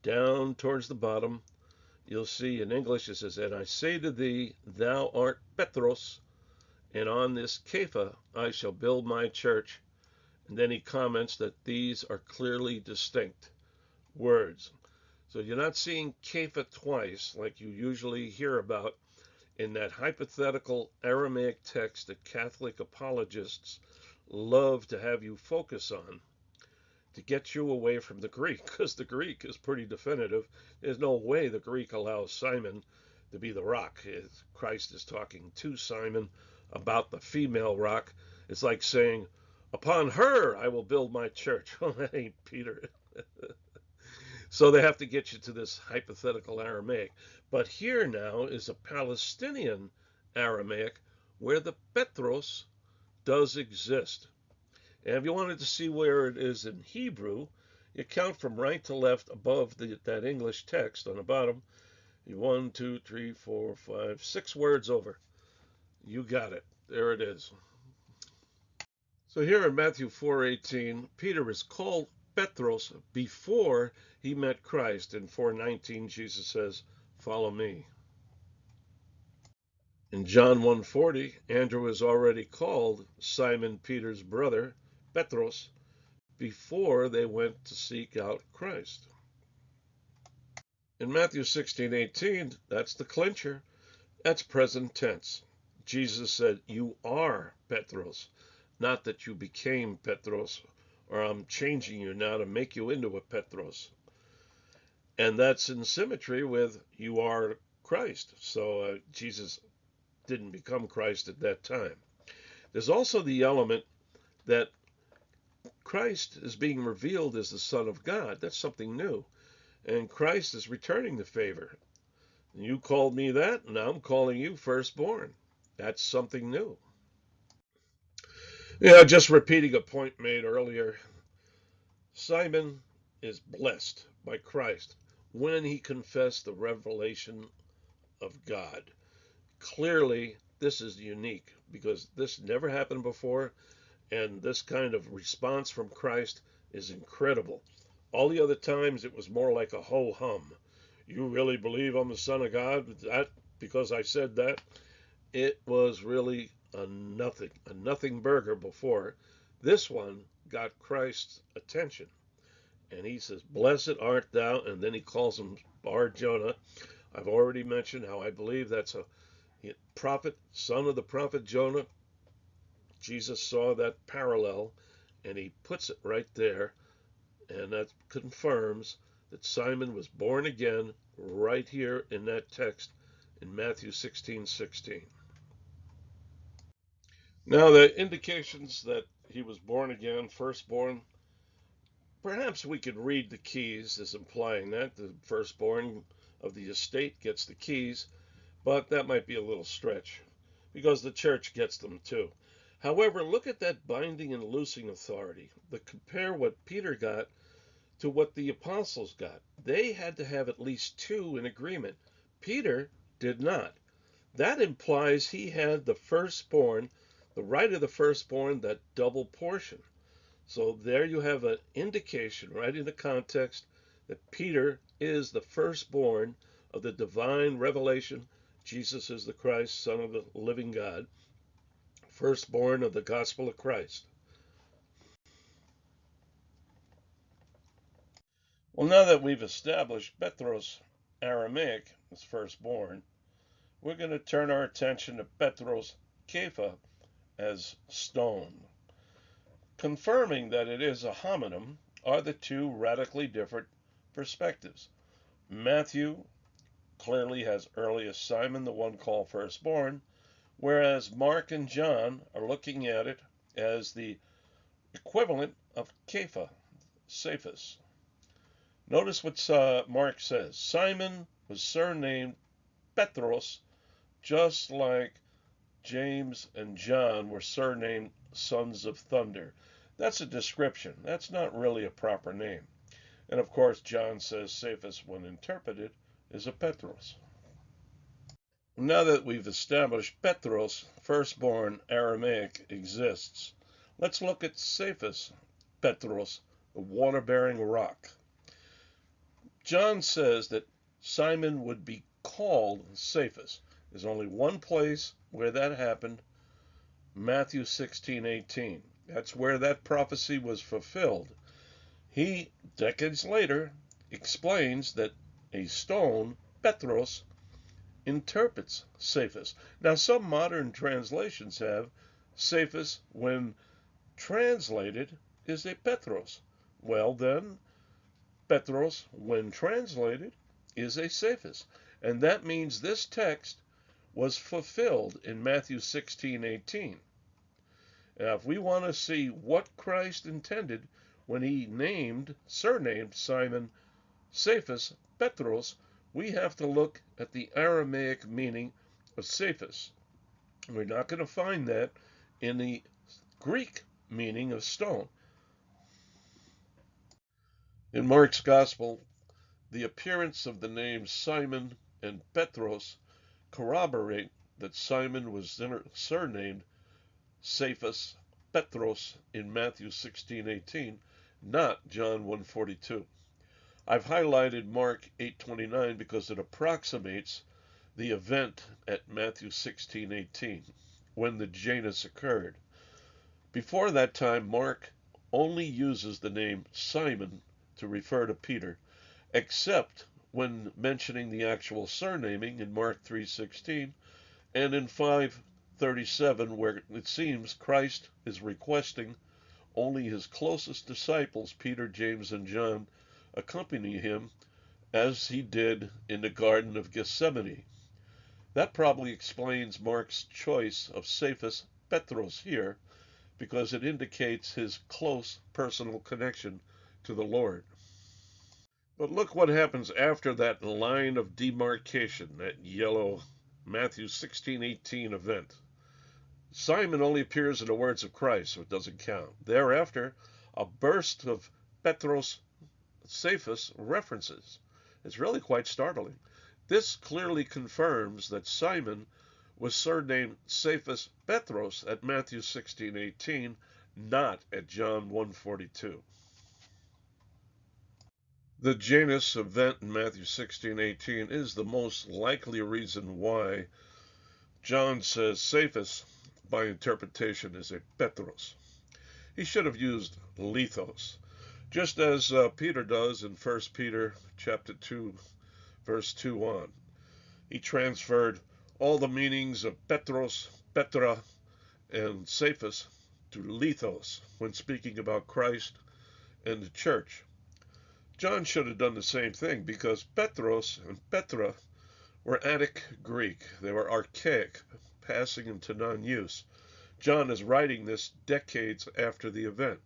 down towards the bottom, you'll see in English it says, And I say to thee, thou art Petros, and on this Kepha I shall build my church. And then he comments that these are clearly distinct words. So you're not seeing Kepha twice like you usually hear about in that hypothetical Aramaic text that Catholic apologists love to have you focus on to get you away from the Greek, because the Greek is pretty definitive. There's no way the Greek allows Simon to be the rock. Christ is talking to Simon about the female rock. It's like saying, Upon her I will build my church. Well, that ain't Peter. so they have to get you to this hypothetical Aramaic. But here now is a Palestinian Aramaic where the Petros does exist. And if you wanted to see where it is in Hebrew, you count from right to left above the, that English text on the bottom. One, two, three, four, five, six words over. You got it. There it is. So here in Matthew 4:18, Peter is called Petros before he met Christ. In 4:19, Jesus says, "Follow me." In John 1:40, Andrew is already called Simon Peter's brother, Petros, before they went to seek out Christ. In Matthew 16:18, that's the clincher. That's present tense. Jesus said, "You are Petros," not that you became Petros, or I'm changing you now to make you into a Petros. And that's in symmetry with you are Christ. So uh, Jesus didn't become Christ at that time. There's also the element that Christ is being revealed as the Son of God. That's something new. And Christ is returning the favor. You called me that, and I'm calling you firstborn. That's something new. Yeah, just repeating a point made earlier. Simon is blessed by Christ when he confessed the revelation of God clearly this is unique because this never happened before, and this kind of response from Christ is incredible. All the other times it was more like a ho hum. You really believe I'm the Son of God? That because I said that? It was really a nothing, a nothing burger before. This one got Christ's attention. And he says, Blessed art thou. And then he calls him Bar Jonah. I've already mentioned how I believe that's a prophet, son of the prophet Jonah. Jesus saw that parallel and he puts it right there. And that confirms that Simon was born again right here in that text in Matthew 16 16. Now, the indications that he was born again, firstborn, perhaps we could read the keys as implying that the firstborn of the estate gets the keys but that might be a little stretch because the church gets them too. However, look at that binding and loosing authority. But compare what Peter got to what the apostles got. They had to have at least two in agreement. Peter did not. That implies he had the firstborn, the right of the firstborn, that double portion. So there you have an indication right in the context that Peter is the firstborn of the divine revelation Jesus is the Christ, Son of the living God, firstborn of the gospel of Christ. Well, now that we've established Petros Aramaic as firstborn, we're going to turn our attention to Petros Kepha as stone. Confirming that it is a homonym are the two radically different perspectives. Matthew clearly has earliest Simon, the one called firstborn, whereas Mark and John are looking at it as the equivalent of Kepha, Cephas. Notice what uh, Mark says. Simon was surnamed Petros, just like James and John were surnamed sons of thunder. That's a description. That's not really a proper name. And of course, John says Cephas, when interpreted, is a Petros. Now that we've established Petros, firstborn Aramaic, exists, let's look at Cephas Petros, the water-bearing rock. John says that Simon would be called Cephas. There's only one place where that happened, Matthew 16:18. That's where that prophecy was fulfilled. He, decades later, explains that a stone, Petros, interprets Cephas. Now, some modern translations have Cephas, when translated, is a Petros. Well, then, Petros, when translated, is a Cephas. And that means this text was fulfilled in Matthew 16:18. Now, if we want to see what Christ intended when he named, surnamed Simon Cephas Petros, we have to look at the Aramaic meaning of Cephas. We're not going to find that in the Greek meaning of stone. In Mark's Gospel, the appearance of the names Simon and Petros corroborate that Simon was surnamed Cephas Petros in Matthew 16:18, not John 1:42. I've highlighted Mark 8:29 because it approximates the event at Matthew 16:18 when the Janus occurred. Before that time Mark only uses the name Simon to refer to Peter, except when mentioning the actual surnaming in Mark 3:16 and in 5:37 where it seems Christ is requesting only his closest disciples Peter, James and John accompany him as he did in the Garden of Gethsemane. That probably explains Mark's choice of Cephas Petros here, because it indicates his close personal connection to the Lord. But look what happens after that line of demarcation, that yellow Matthew 16:18 event. Simon only appears in the words of Christ, so it doesn't count. Thereafter, a burst of Petros Cephas references. It's really quite startling. This clearly confirms that Simon was surnamed Cephas Petros at Matthew 16:18, not at John 1:42. The Janus event in Matthew 16:18 is the most likely reason why John says Cephas by interpretation is a Petros. He should have used lithos just as uh, Peter does in 1 Peter chapter 2 verse 2 on. He transferred all the meanings of Petros, Petra, and Cephas to lithos when speaking about Christ and the church. John should have done the same thing because Petros and Petra were Attic Greek. They were archaic, passing into non use. John is writing this decades after the event.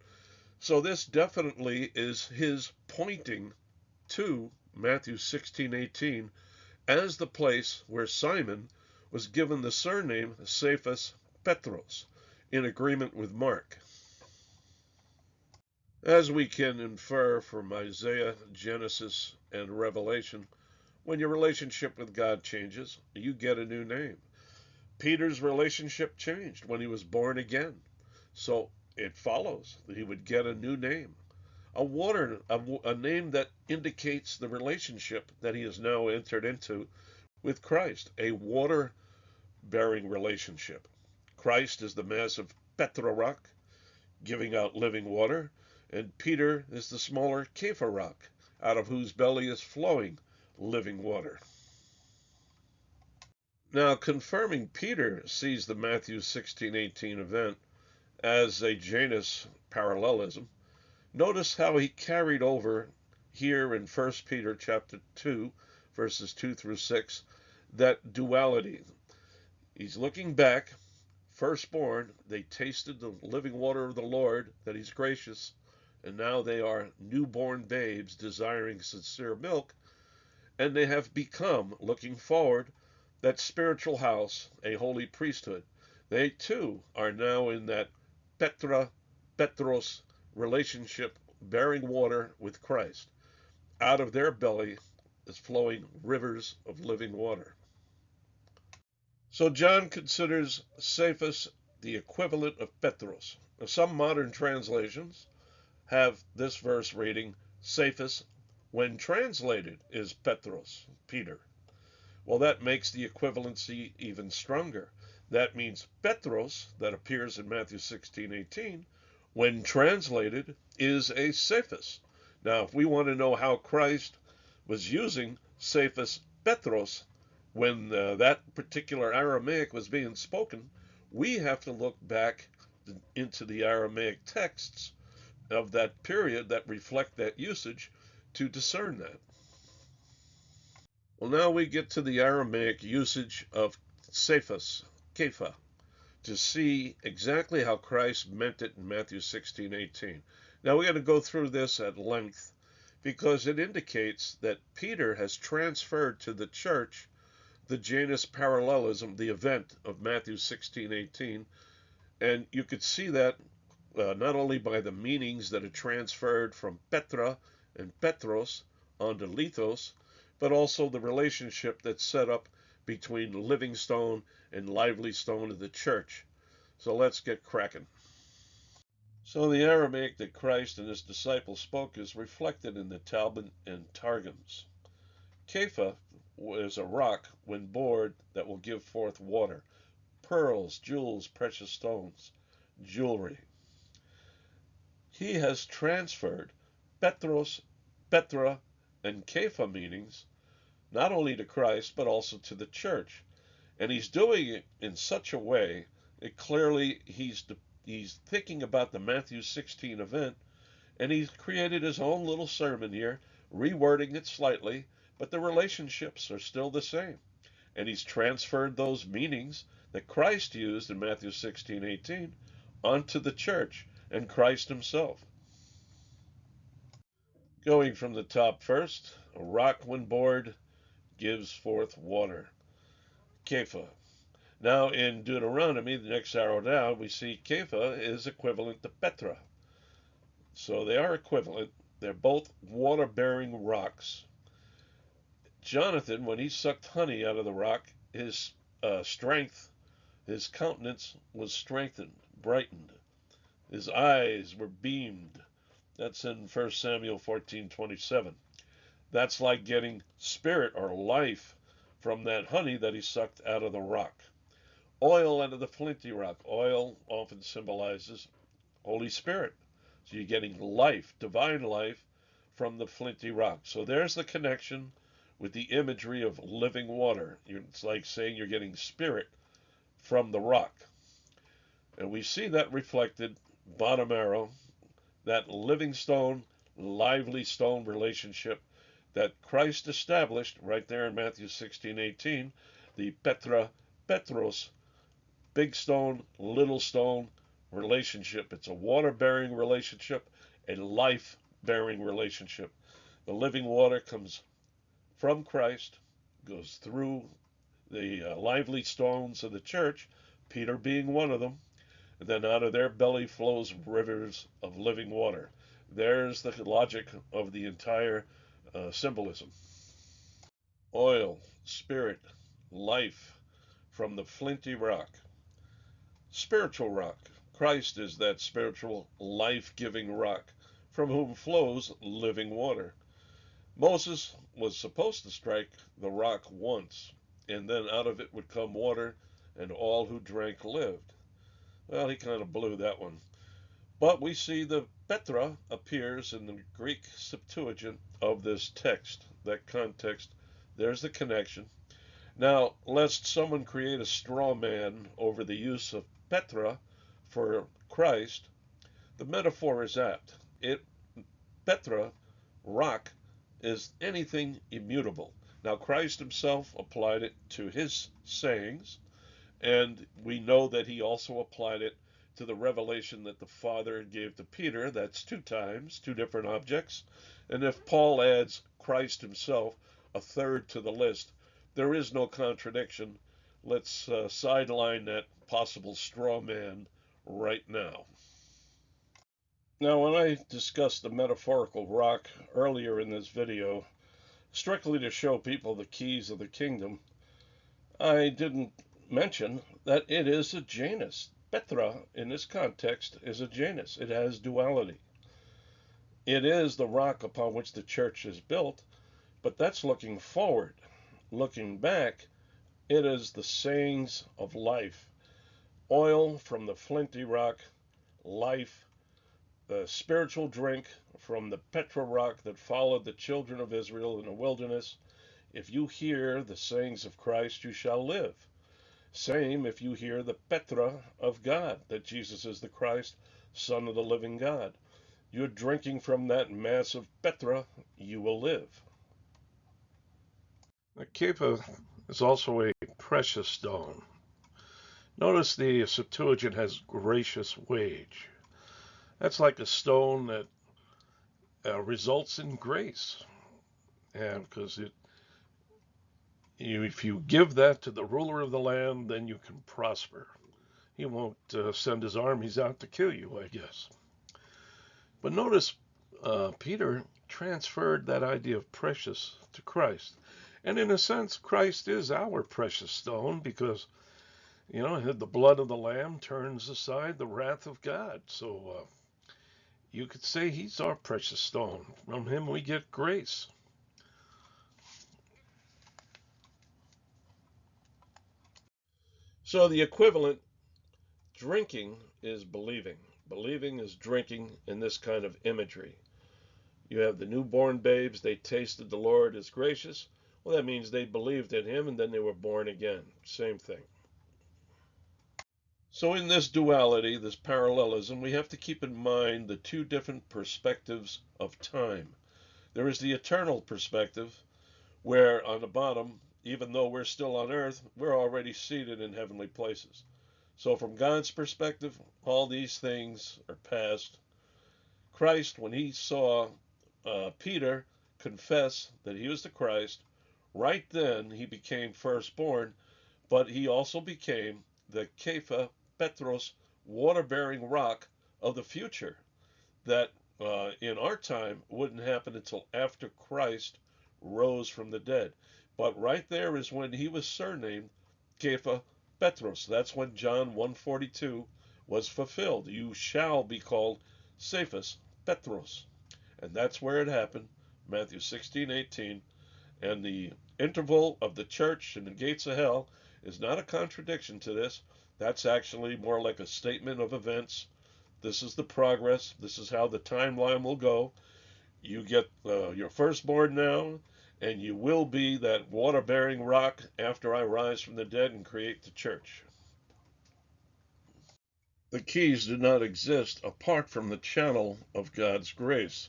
So this definitely is his pointing to Matthew 16:18 as the place where Simon was given the surname Cephas Petros in agreement with Mark. As we can infer from Isaiah, Genesis, and Revelation, when your relationship with God changes, you get a new name. Peter's relationship changed when he was born again. So it follows that he would get a new name, a water, a, a name that indicates the relationship that he has now entered into with Christ, a water bearing relationship. Christ is the massive Petra rock, giving out living water, and Peter is the smaller Kepha rock, out of whose belly is flowing living water. Now, confirming Peter sees the Matthew 16:18 event as a Janus parallelism, notice how he carried over here in 1 Peter chapter 2, verses 2 through 6, that duality. He's looking back, firstborn, they tasted the living water of the Lord, that he's gracious, and now they are newborn babes desiring sincere milk, and they have become, looking forward, that spiritual house, a holy priesthood. They too are now in that Petra, Petros relationship bearing water with Christ. Out of their belly is flowing rivers of living water. So John considers Cephas the equivalent of Petros. Some modern translations have this verse reading Cephas, when translated, is Petros, Peter. Well, that makes the equivalency even stronger. That means Petros, that appears in Matthew 16, 18, when translated, is a Cephas. Now, if we want to know how Christ was using Cephas Petros when uh, that particular Aramaic was being spoken, we have to look back into the Aramaic texts of that period that reflect that usage to discern that. Well, now we get to the Aramaic usage of Cephas, Kepha, to see exactly how Christ meant it in Matthew 16, 18. Now we're going to go through this at length because it indicates that Peter has transferred to the church the Janus parallelism, the event of Matthew 16, 18. And you could see that uh, not only by the meanings that are transferred from Petra and Petros onto Lithos, but also the relationship that's set up between Living Stone and Lively Stone of the church. So let's get cracking. So the Aramaic that Christ and his disciples spoke is reflected in the Talmud and Targums. Kepha is a rock when bored that will give forth water, pearls, jewels, precious stones, jewelry. He has transferred Petros, Petra, and Kepha meanings not only to Christ but also to the church. And he's doing it in such a way that clearly he's he's thinking about the Matthew 16 event and he's created his own little sermon here, rewording it slightly, but the relationships are still the same. And he's transferred those meanings that Christ used in Matthew 16, 18 onto the church and Christ himself. Going from the top first, a rock when bored gives forth water. Kepha. Now in Deuteronomy, the next arrow down, we see Kepha is equivalent to Petra. So they are equivalent. They're both water bearing rocks. Jonathan, when he sucked honey out of the rock, his uh, strength, his countenance was strengthened, brightened. His eyes were beamed. That's in 1 Samuel 14:27. That's like getting spirit or life from that honey that he sucked out of the rock. Oil out of the flinty rock. Oil often symbolizes Holy Spirit. So you're getting life, divine life from the flinty rock. So there's the connection with the imagery of living water. It's like saying you're getting spirit from the rock. And we see that reflected bottom arrow, that living stone, lively stone relationship that Christ established right there in Matthew 16, 18, the Petra Petros, big stone, little stone relationship. It's a water bearing relationship, a life bearing relationship. The living water comes from Christ, goes through the uh, lively stones of the church, Peter being one of them, then out of their belly flows rivers of living water. There's the logic of the entire uh, symbolism. Oil, spirit, life from the flinty rock. Spiritual rock. Christ is that spiritual, life giving rock from whom flows living water. Moses was supposed to strike the rock once, and then out of it would come water, and all who drank lived. Well, he kind of blew that one. But we see the Petra appears in the Greek Septuagint of this text, that context. There's the connection. Now, lest someone create a straw man over the use of Petra for Christ, the metaphor is apt. It Petra, rock, is anything immutable. Now, Christ himself applied it to his sayings, and we know that he also applied it to the revelation that the Father gave to Peter. That's two times, two different objects. And if Paul adds Christ himself, a third to the list, there is no contradiction. Let's uh, sideline that possible straw man right now. Now, when I discussed the metaphorical rock earlier in this video, strictly to show people the keys of the kingdom, I didn't mention that it is a Janus. Petra, in this context, is a Janus. It has duality. It is the rock upon which the church is built, but that's looking forward. Looking back, it is the sayings of life. oil from the flinty rock, life, the spiritual drink from the Petra rock that followed the children of Israel in the wilderness. If you hear the sayings of Christ, you shall live. Same if you hear the Petra of God, that Jesus is the Christ, Son of the living God. You're drinking from that mass of Petra, you will live. The Kepha is also a precious stone. Notice the Septuagint has gracious wage. That's like a stone that uh, results in grace. And because it, if you give that to the ruler of the land, then you can prosper. He won't uh, send his armies out to kill you, I guess. But notice uh, Peter transferred that idea of precious to Christ. And in a sense, Christ is our precious stone because, you know, the blood of the Lamb turns aside the wrath of God. So uh, you could say he's our precious stone. From him we get grace. So the equivalent drinking is believing. Believing is drinking in this kind of imagery. You have the newborn babes, they tasted the Lord is gracious. Well, that means they believed in him and then they were born again. Same thing. So, in this duality, this parallelism, we have to keep in mind the two different perspectives of time. There is the eternal perspective, where on the bottom, even though we're still on earth, we're already seated in heavenly places. So, from God's perspective, all these things are past. Christ, when he saw uh, Peter confess that he was the Christ, Right then he became firstborn, but he also became the Kepha Petros water bearing rock of the future that uh, in our time wouldn't happen until after Christ rose from the dead. But right there is when he was surnamed Kepha Petros. That's when John 142 was fulfilled. You shall be called Cephas Petros. And that's where it happened. Matthew 16, 18. And the interval of the church and the gates of hell is not a contradiction to this. That's actually more like a statement of events. This is the progress. This is how the timeline will go. You get uh, your firstborn now, and you will be that water bearing rock after I rise from the dead and create the church. The keys do not exist apart from the channel of God's grace.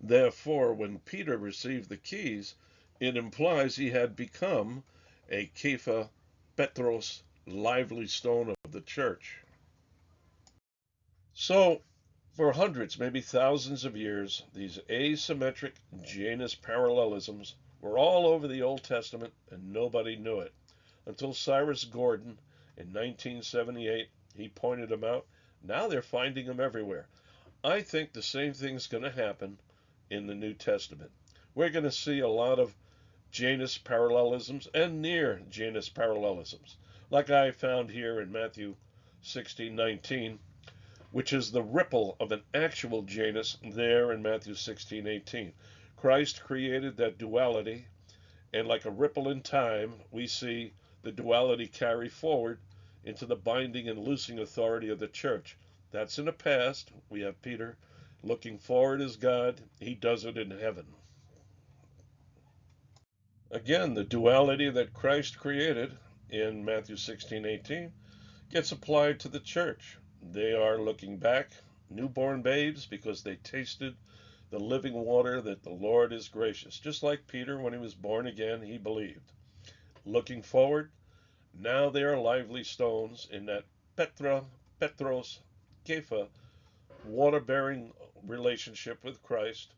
Therefore, when Peter received the keys, it implies he had become a Kepha Petros, lively stone of the church. So, for hundreds, maybe thousands of years, these asymmetric Janus parallelisms were all over the Old Testament and nobody knew it. Until Cyrus Gordon in 1978, he pointed them out. Now they're finding them everywhere. I think the same thing's going to happen in the New Testament. We're going to see a lot of Janus parallelisms and near Janus parallelisms, like I found here in Matthew 16:19, which is the ripple of an actual Janus there in Matthew 16:18. Christ created that duality, and like a ripple in time, we see the duality carry forward into the binding and loosing authority of the church. That's in the past. We have Peter looking forward as God. He does it in heaven. Again, the duality that Christ created in Matthew 16, 18 gets applied to the church. They are looking back, newborn babes, because they tasted the living water that the Lord is gracious. Just like Peter, when he was born again, he believed. Looking forward, now they are lively stones in that Petra, Petros, Kepha, water bearing relationship with Christ,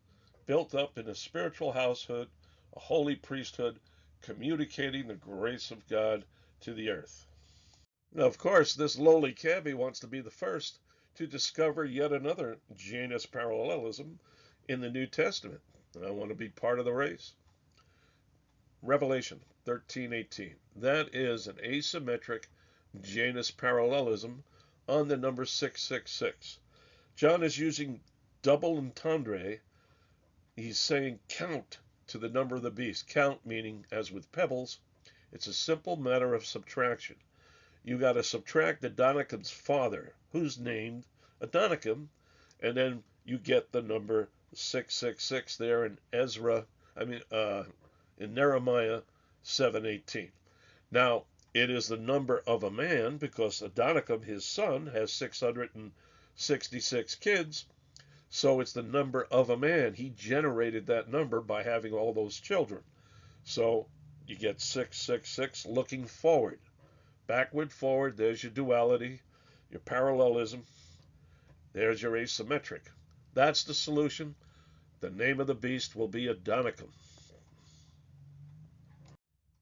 built up in a spiritual household a holy priesthood communicating the grace of God to the earth. Now, of course, this lowly cabby wants to be the first to discover yet another Janus parallelism in the New Testament. And I want to be part of the race. Revelation 13:18. That is an asymmetric Janus parallelism on the number 666. John is using double entendre. He's saying count to the number of the beast. Count meaning, as with pebbles, it's a simple matter of subtraction. You got to subtract Adonicam's father, who's named Adonicam, and then you get the number 666 there in Ezra, I mean, uh, in Nehemiah 7:18. Now, it is the number of a man because Adonicam, his son, has 666 kids. So it's the number of a man. He generated that number by having all those children. So you get 666 looking forward. Backward, forward, there's your duality, your parallelism. There's your asymmetric. That's the solution. The name of the beast will be Adonicam.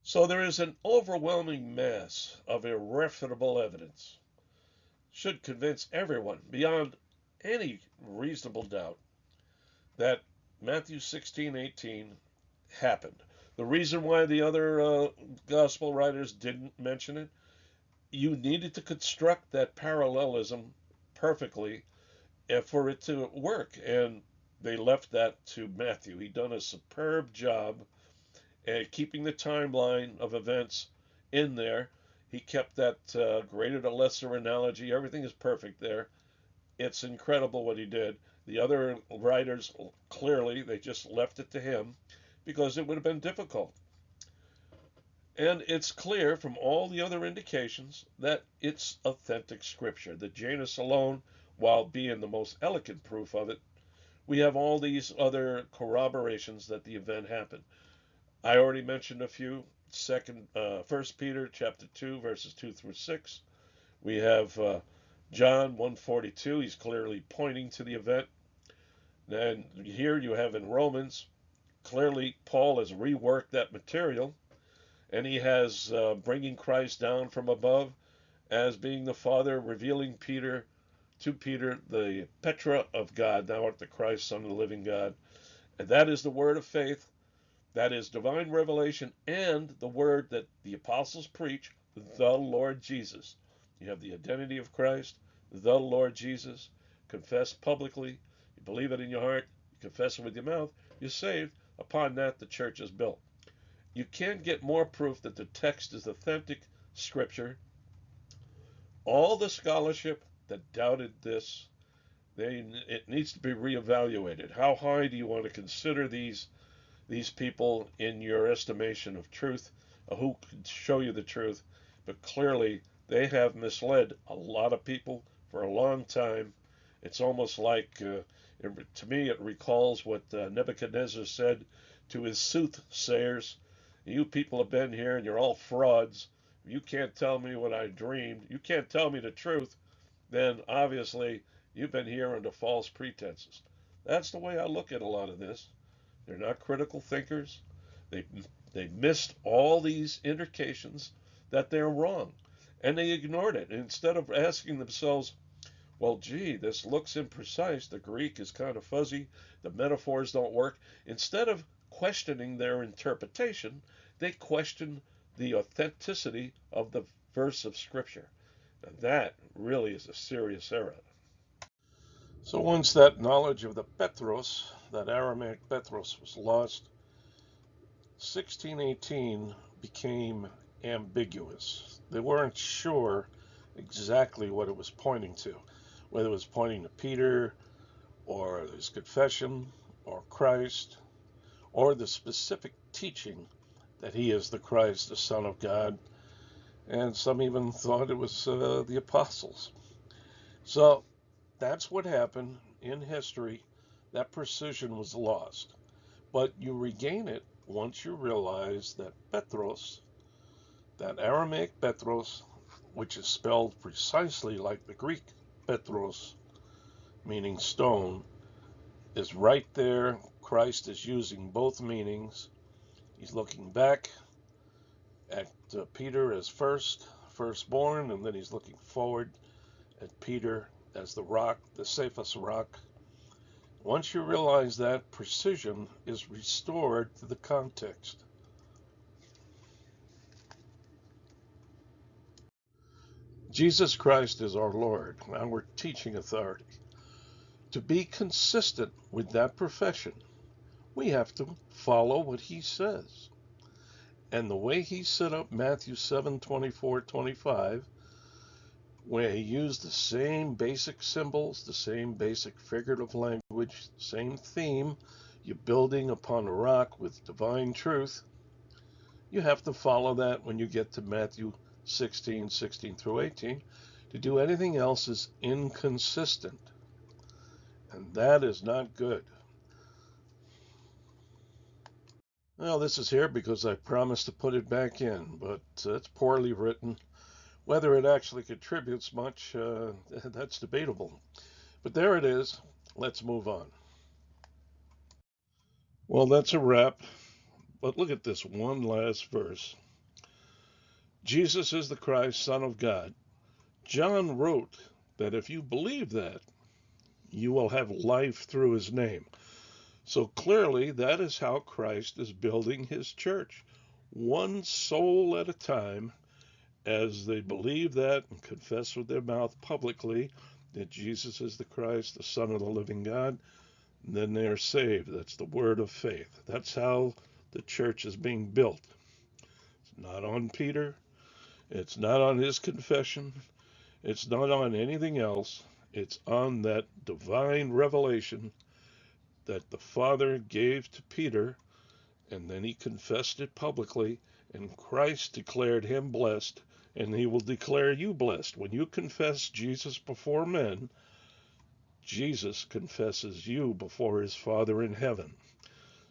So there is an overwhelming mass of irrefutable evidence. Should convince everyone beyond any reasonable doubt that Matthew 16:18 happened. The reason why the other uh, gospel writers didn't mention it, you needed to construct that parallelism perfectly eh, for it to work, and they left that to Matthew. He done a superb job and keeping the timeline of events in there. He kept that uh, greater to lesser analogy. Everything is perfect there. It's incredible what he did. The other writers, clearly, they just left it to him because it would have been difficult. And it's clear from all the other indications that it's authentic scripture. The Janus alone, while being the most elegant proof of it, we have all these other corroborations that the event happened. I already mentioned a few. Second, uh, First Peter chapter two, verses two through six. We have uh, John 142. He's clearly pointing to the event. And here you have in Romans, clearly Paul has reworked that material, and he has uh, bringing Christ down from above as being the Father, revealing Peter to Peter the Petra of God. Thou art the Christ, Son of the living God. And that is the word of faith that is divine revelation and the word that the apostles preach, the Lord Jesus. You have the identity of Christ, the Lord Jesus, confess publicly, you believe it in your heart, you confess it with your mouth, you're saved. Upon that, the church is built. You can't get more proof that the text is authentic scripture. All the scholarship that doubted this, they, it needs to be reevaluated. How high do you want to consider these these people in your estimation of truth, uh, who could show you the truth, but clearly they have misled a lot of people for a long time. It's almost like, uh, it, to me, it recalls what uh, Nebuchadnezzar said to his soothsayers You people have been here and you're all frauds. You can't tell me what I dreamed. You can't tell me the truth. Then obviously you've been here under false pretenses. That's the way I look at a lot of this. They're not critical thinkers. They they missed all these indications that they're wrong, and they ignored it. instead of asking themselves, "Well, gee, this looks imprecise. The Greek is kind of fuzzy. The metaphors don't work." Instead of questioning their interpretation, they question the authenticity of the verse of Scripture. And that really is a serious error. So once that knowledge of the Petros, that Aramaic Petros, was lost, 1618 became ambiguous. They weren't sure exactly what it was pointing to, whether it was pointing to Peter or his confession or Christ or the specific teaching that he is the Christ, the Son of God. And some even thought it was uh, the apostles. So that's what happened in history. That precision was lost. But you regain it once you realize that Petros, that Aramaic Petros, which is spelled precisely like the Greek Petros, meaning stone, is right there. Christ is using both meanings. He's looking back at uh, Peter as first, firstborn, and then he's looking forward at Peter as the rock, the safest rock. Once you realize that, precision is restored to the context. Jesus Christ is our Lord. our teaching authority. To be consistent with that profession, we have to follow what he says. And the way he set up Matthew 7 24 25 where he used the same basic symbols, the same basic figurative language, same theme. You're building upon a rock with divine truth. You have to follow that when you get to Matthew 16, 16 through 18. To do anything else is inconsistent. And that is not good. Well, this is here because I promised to put it back in, but uh, it's poorly written. Whether it actually contributes much, uh, that's debatable. But there it is. Let's move on. Well, that's a wrap. But look at this one last verse. Jesus is the Christ, Son of God. John wrote that if you believe that, you will have life through his name. So clearly, that is how Christ is building his church, one soul at a time, as they believe that and confess with their mouth publicly that Jesus is the Christ, the Son of the living God, then they are saved. That's the word of faith. That's how the church is being built. It's not on Peter, it's not on his confession, it's not on anything else. It's on that divine revelation that the Father gave to Peter, and then he confessed it publicly, and Christ declared him blessed, and he will declare you blessed. When you confess Jesus before men, Jesus confesses you before his Father in heaven.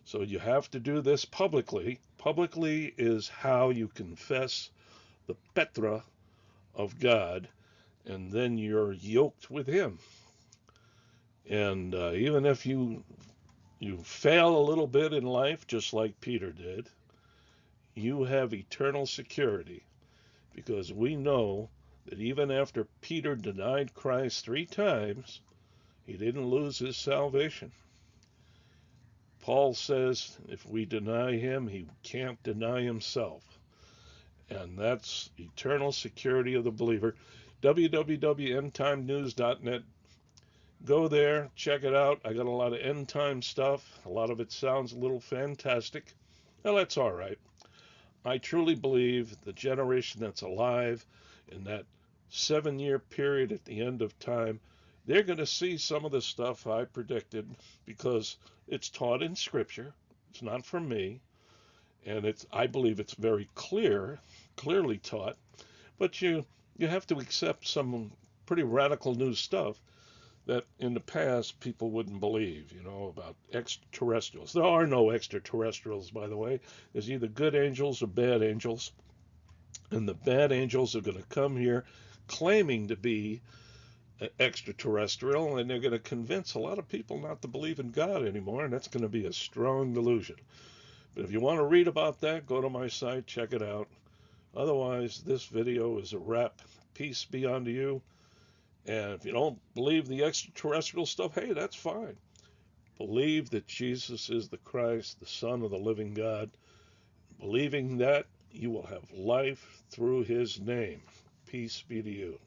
So you have to do this publicly. Publicly is how you confess the Petra of God, and then you're yoked with him. And uh, even if you you fail a little bit in life, just like Peter did, you have eternal security because we know that even after Peter denied Christ three times, he didn't lose his salvation. Paul says if we deny him, he can't deny himself. And that's eternal security of the believer. www.endtimenews.net Go there, check it out. I got a lot of end time stuff. A lot of it sounds a little fantastic. Well, that's all right. I truly believe the generation that's alive in that seven year period at the end of time, they're going to see some of the stuff I predicted because it's taught in Scripture. It's not from me. And it's, I believe it's very clear, clearly taught. But you, you have to accept some pretty radical new stuff that in the past people wouldn't believe, you know, about extraterrestrials. There are no extraterrestrials, by the way. There's either good angels or bad angels. And the bad angels are going to come here claiming to be uh, extraterrestrial, and they're going to convince a lot of people not to believe in God anymore, and that's going to be a strong delusion. But if you want to read about that, go to my site, check it out. Otherwise, this video is a wrap. Peace be unto you. And if you don't believe the extraterrestrial stuff, hey, that's fine. Believe that Jesus is the Christ, the Son of the living God. Believing that, you will have life through his name. Peace be to you.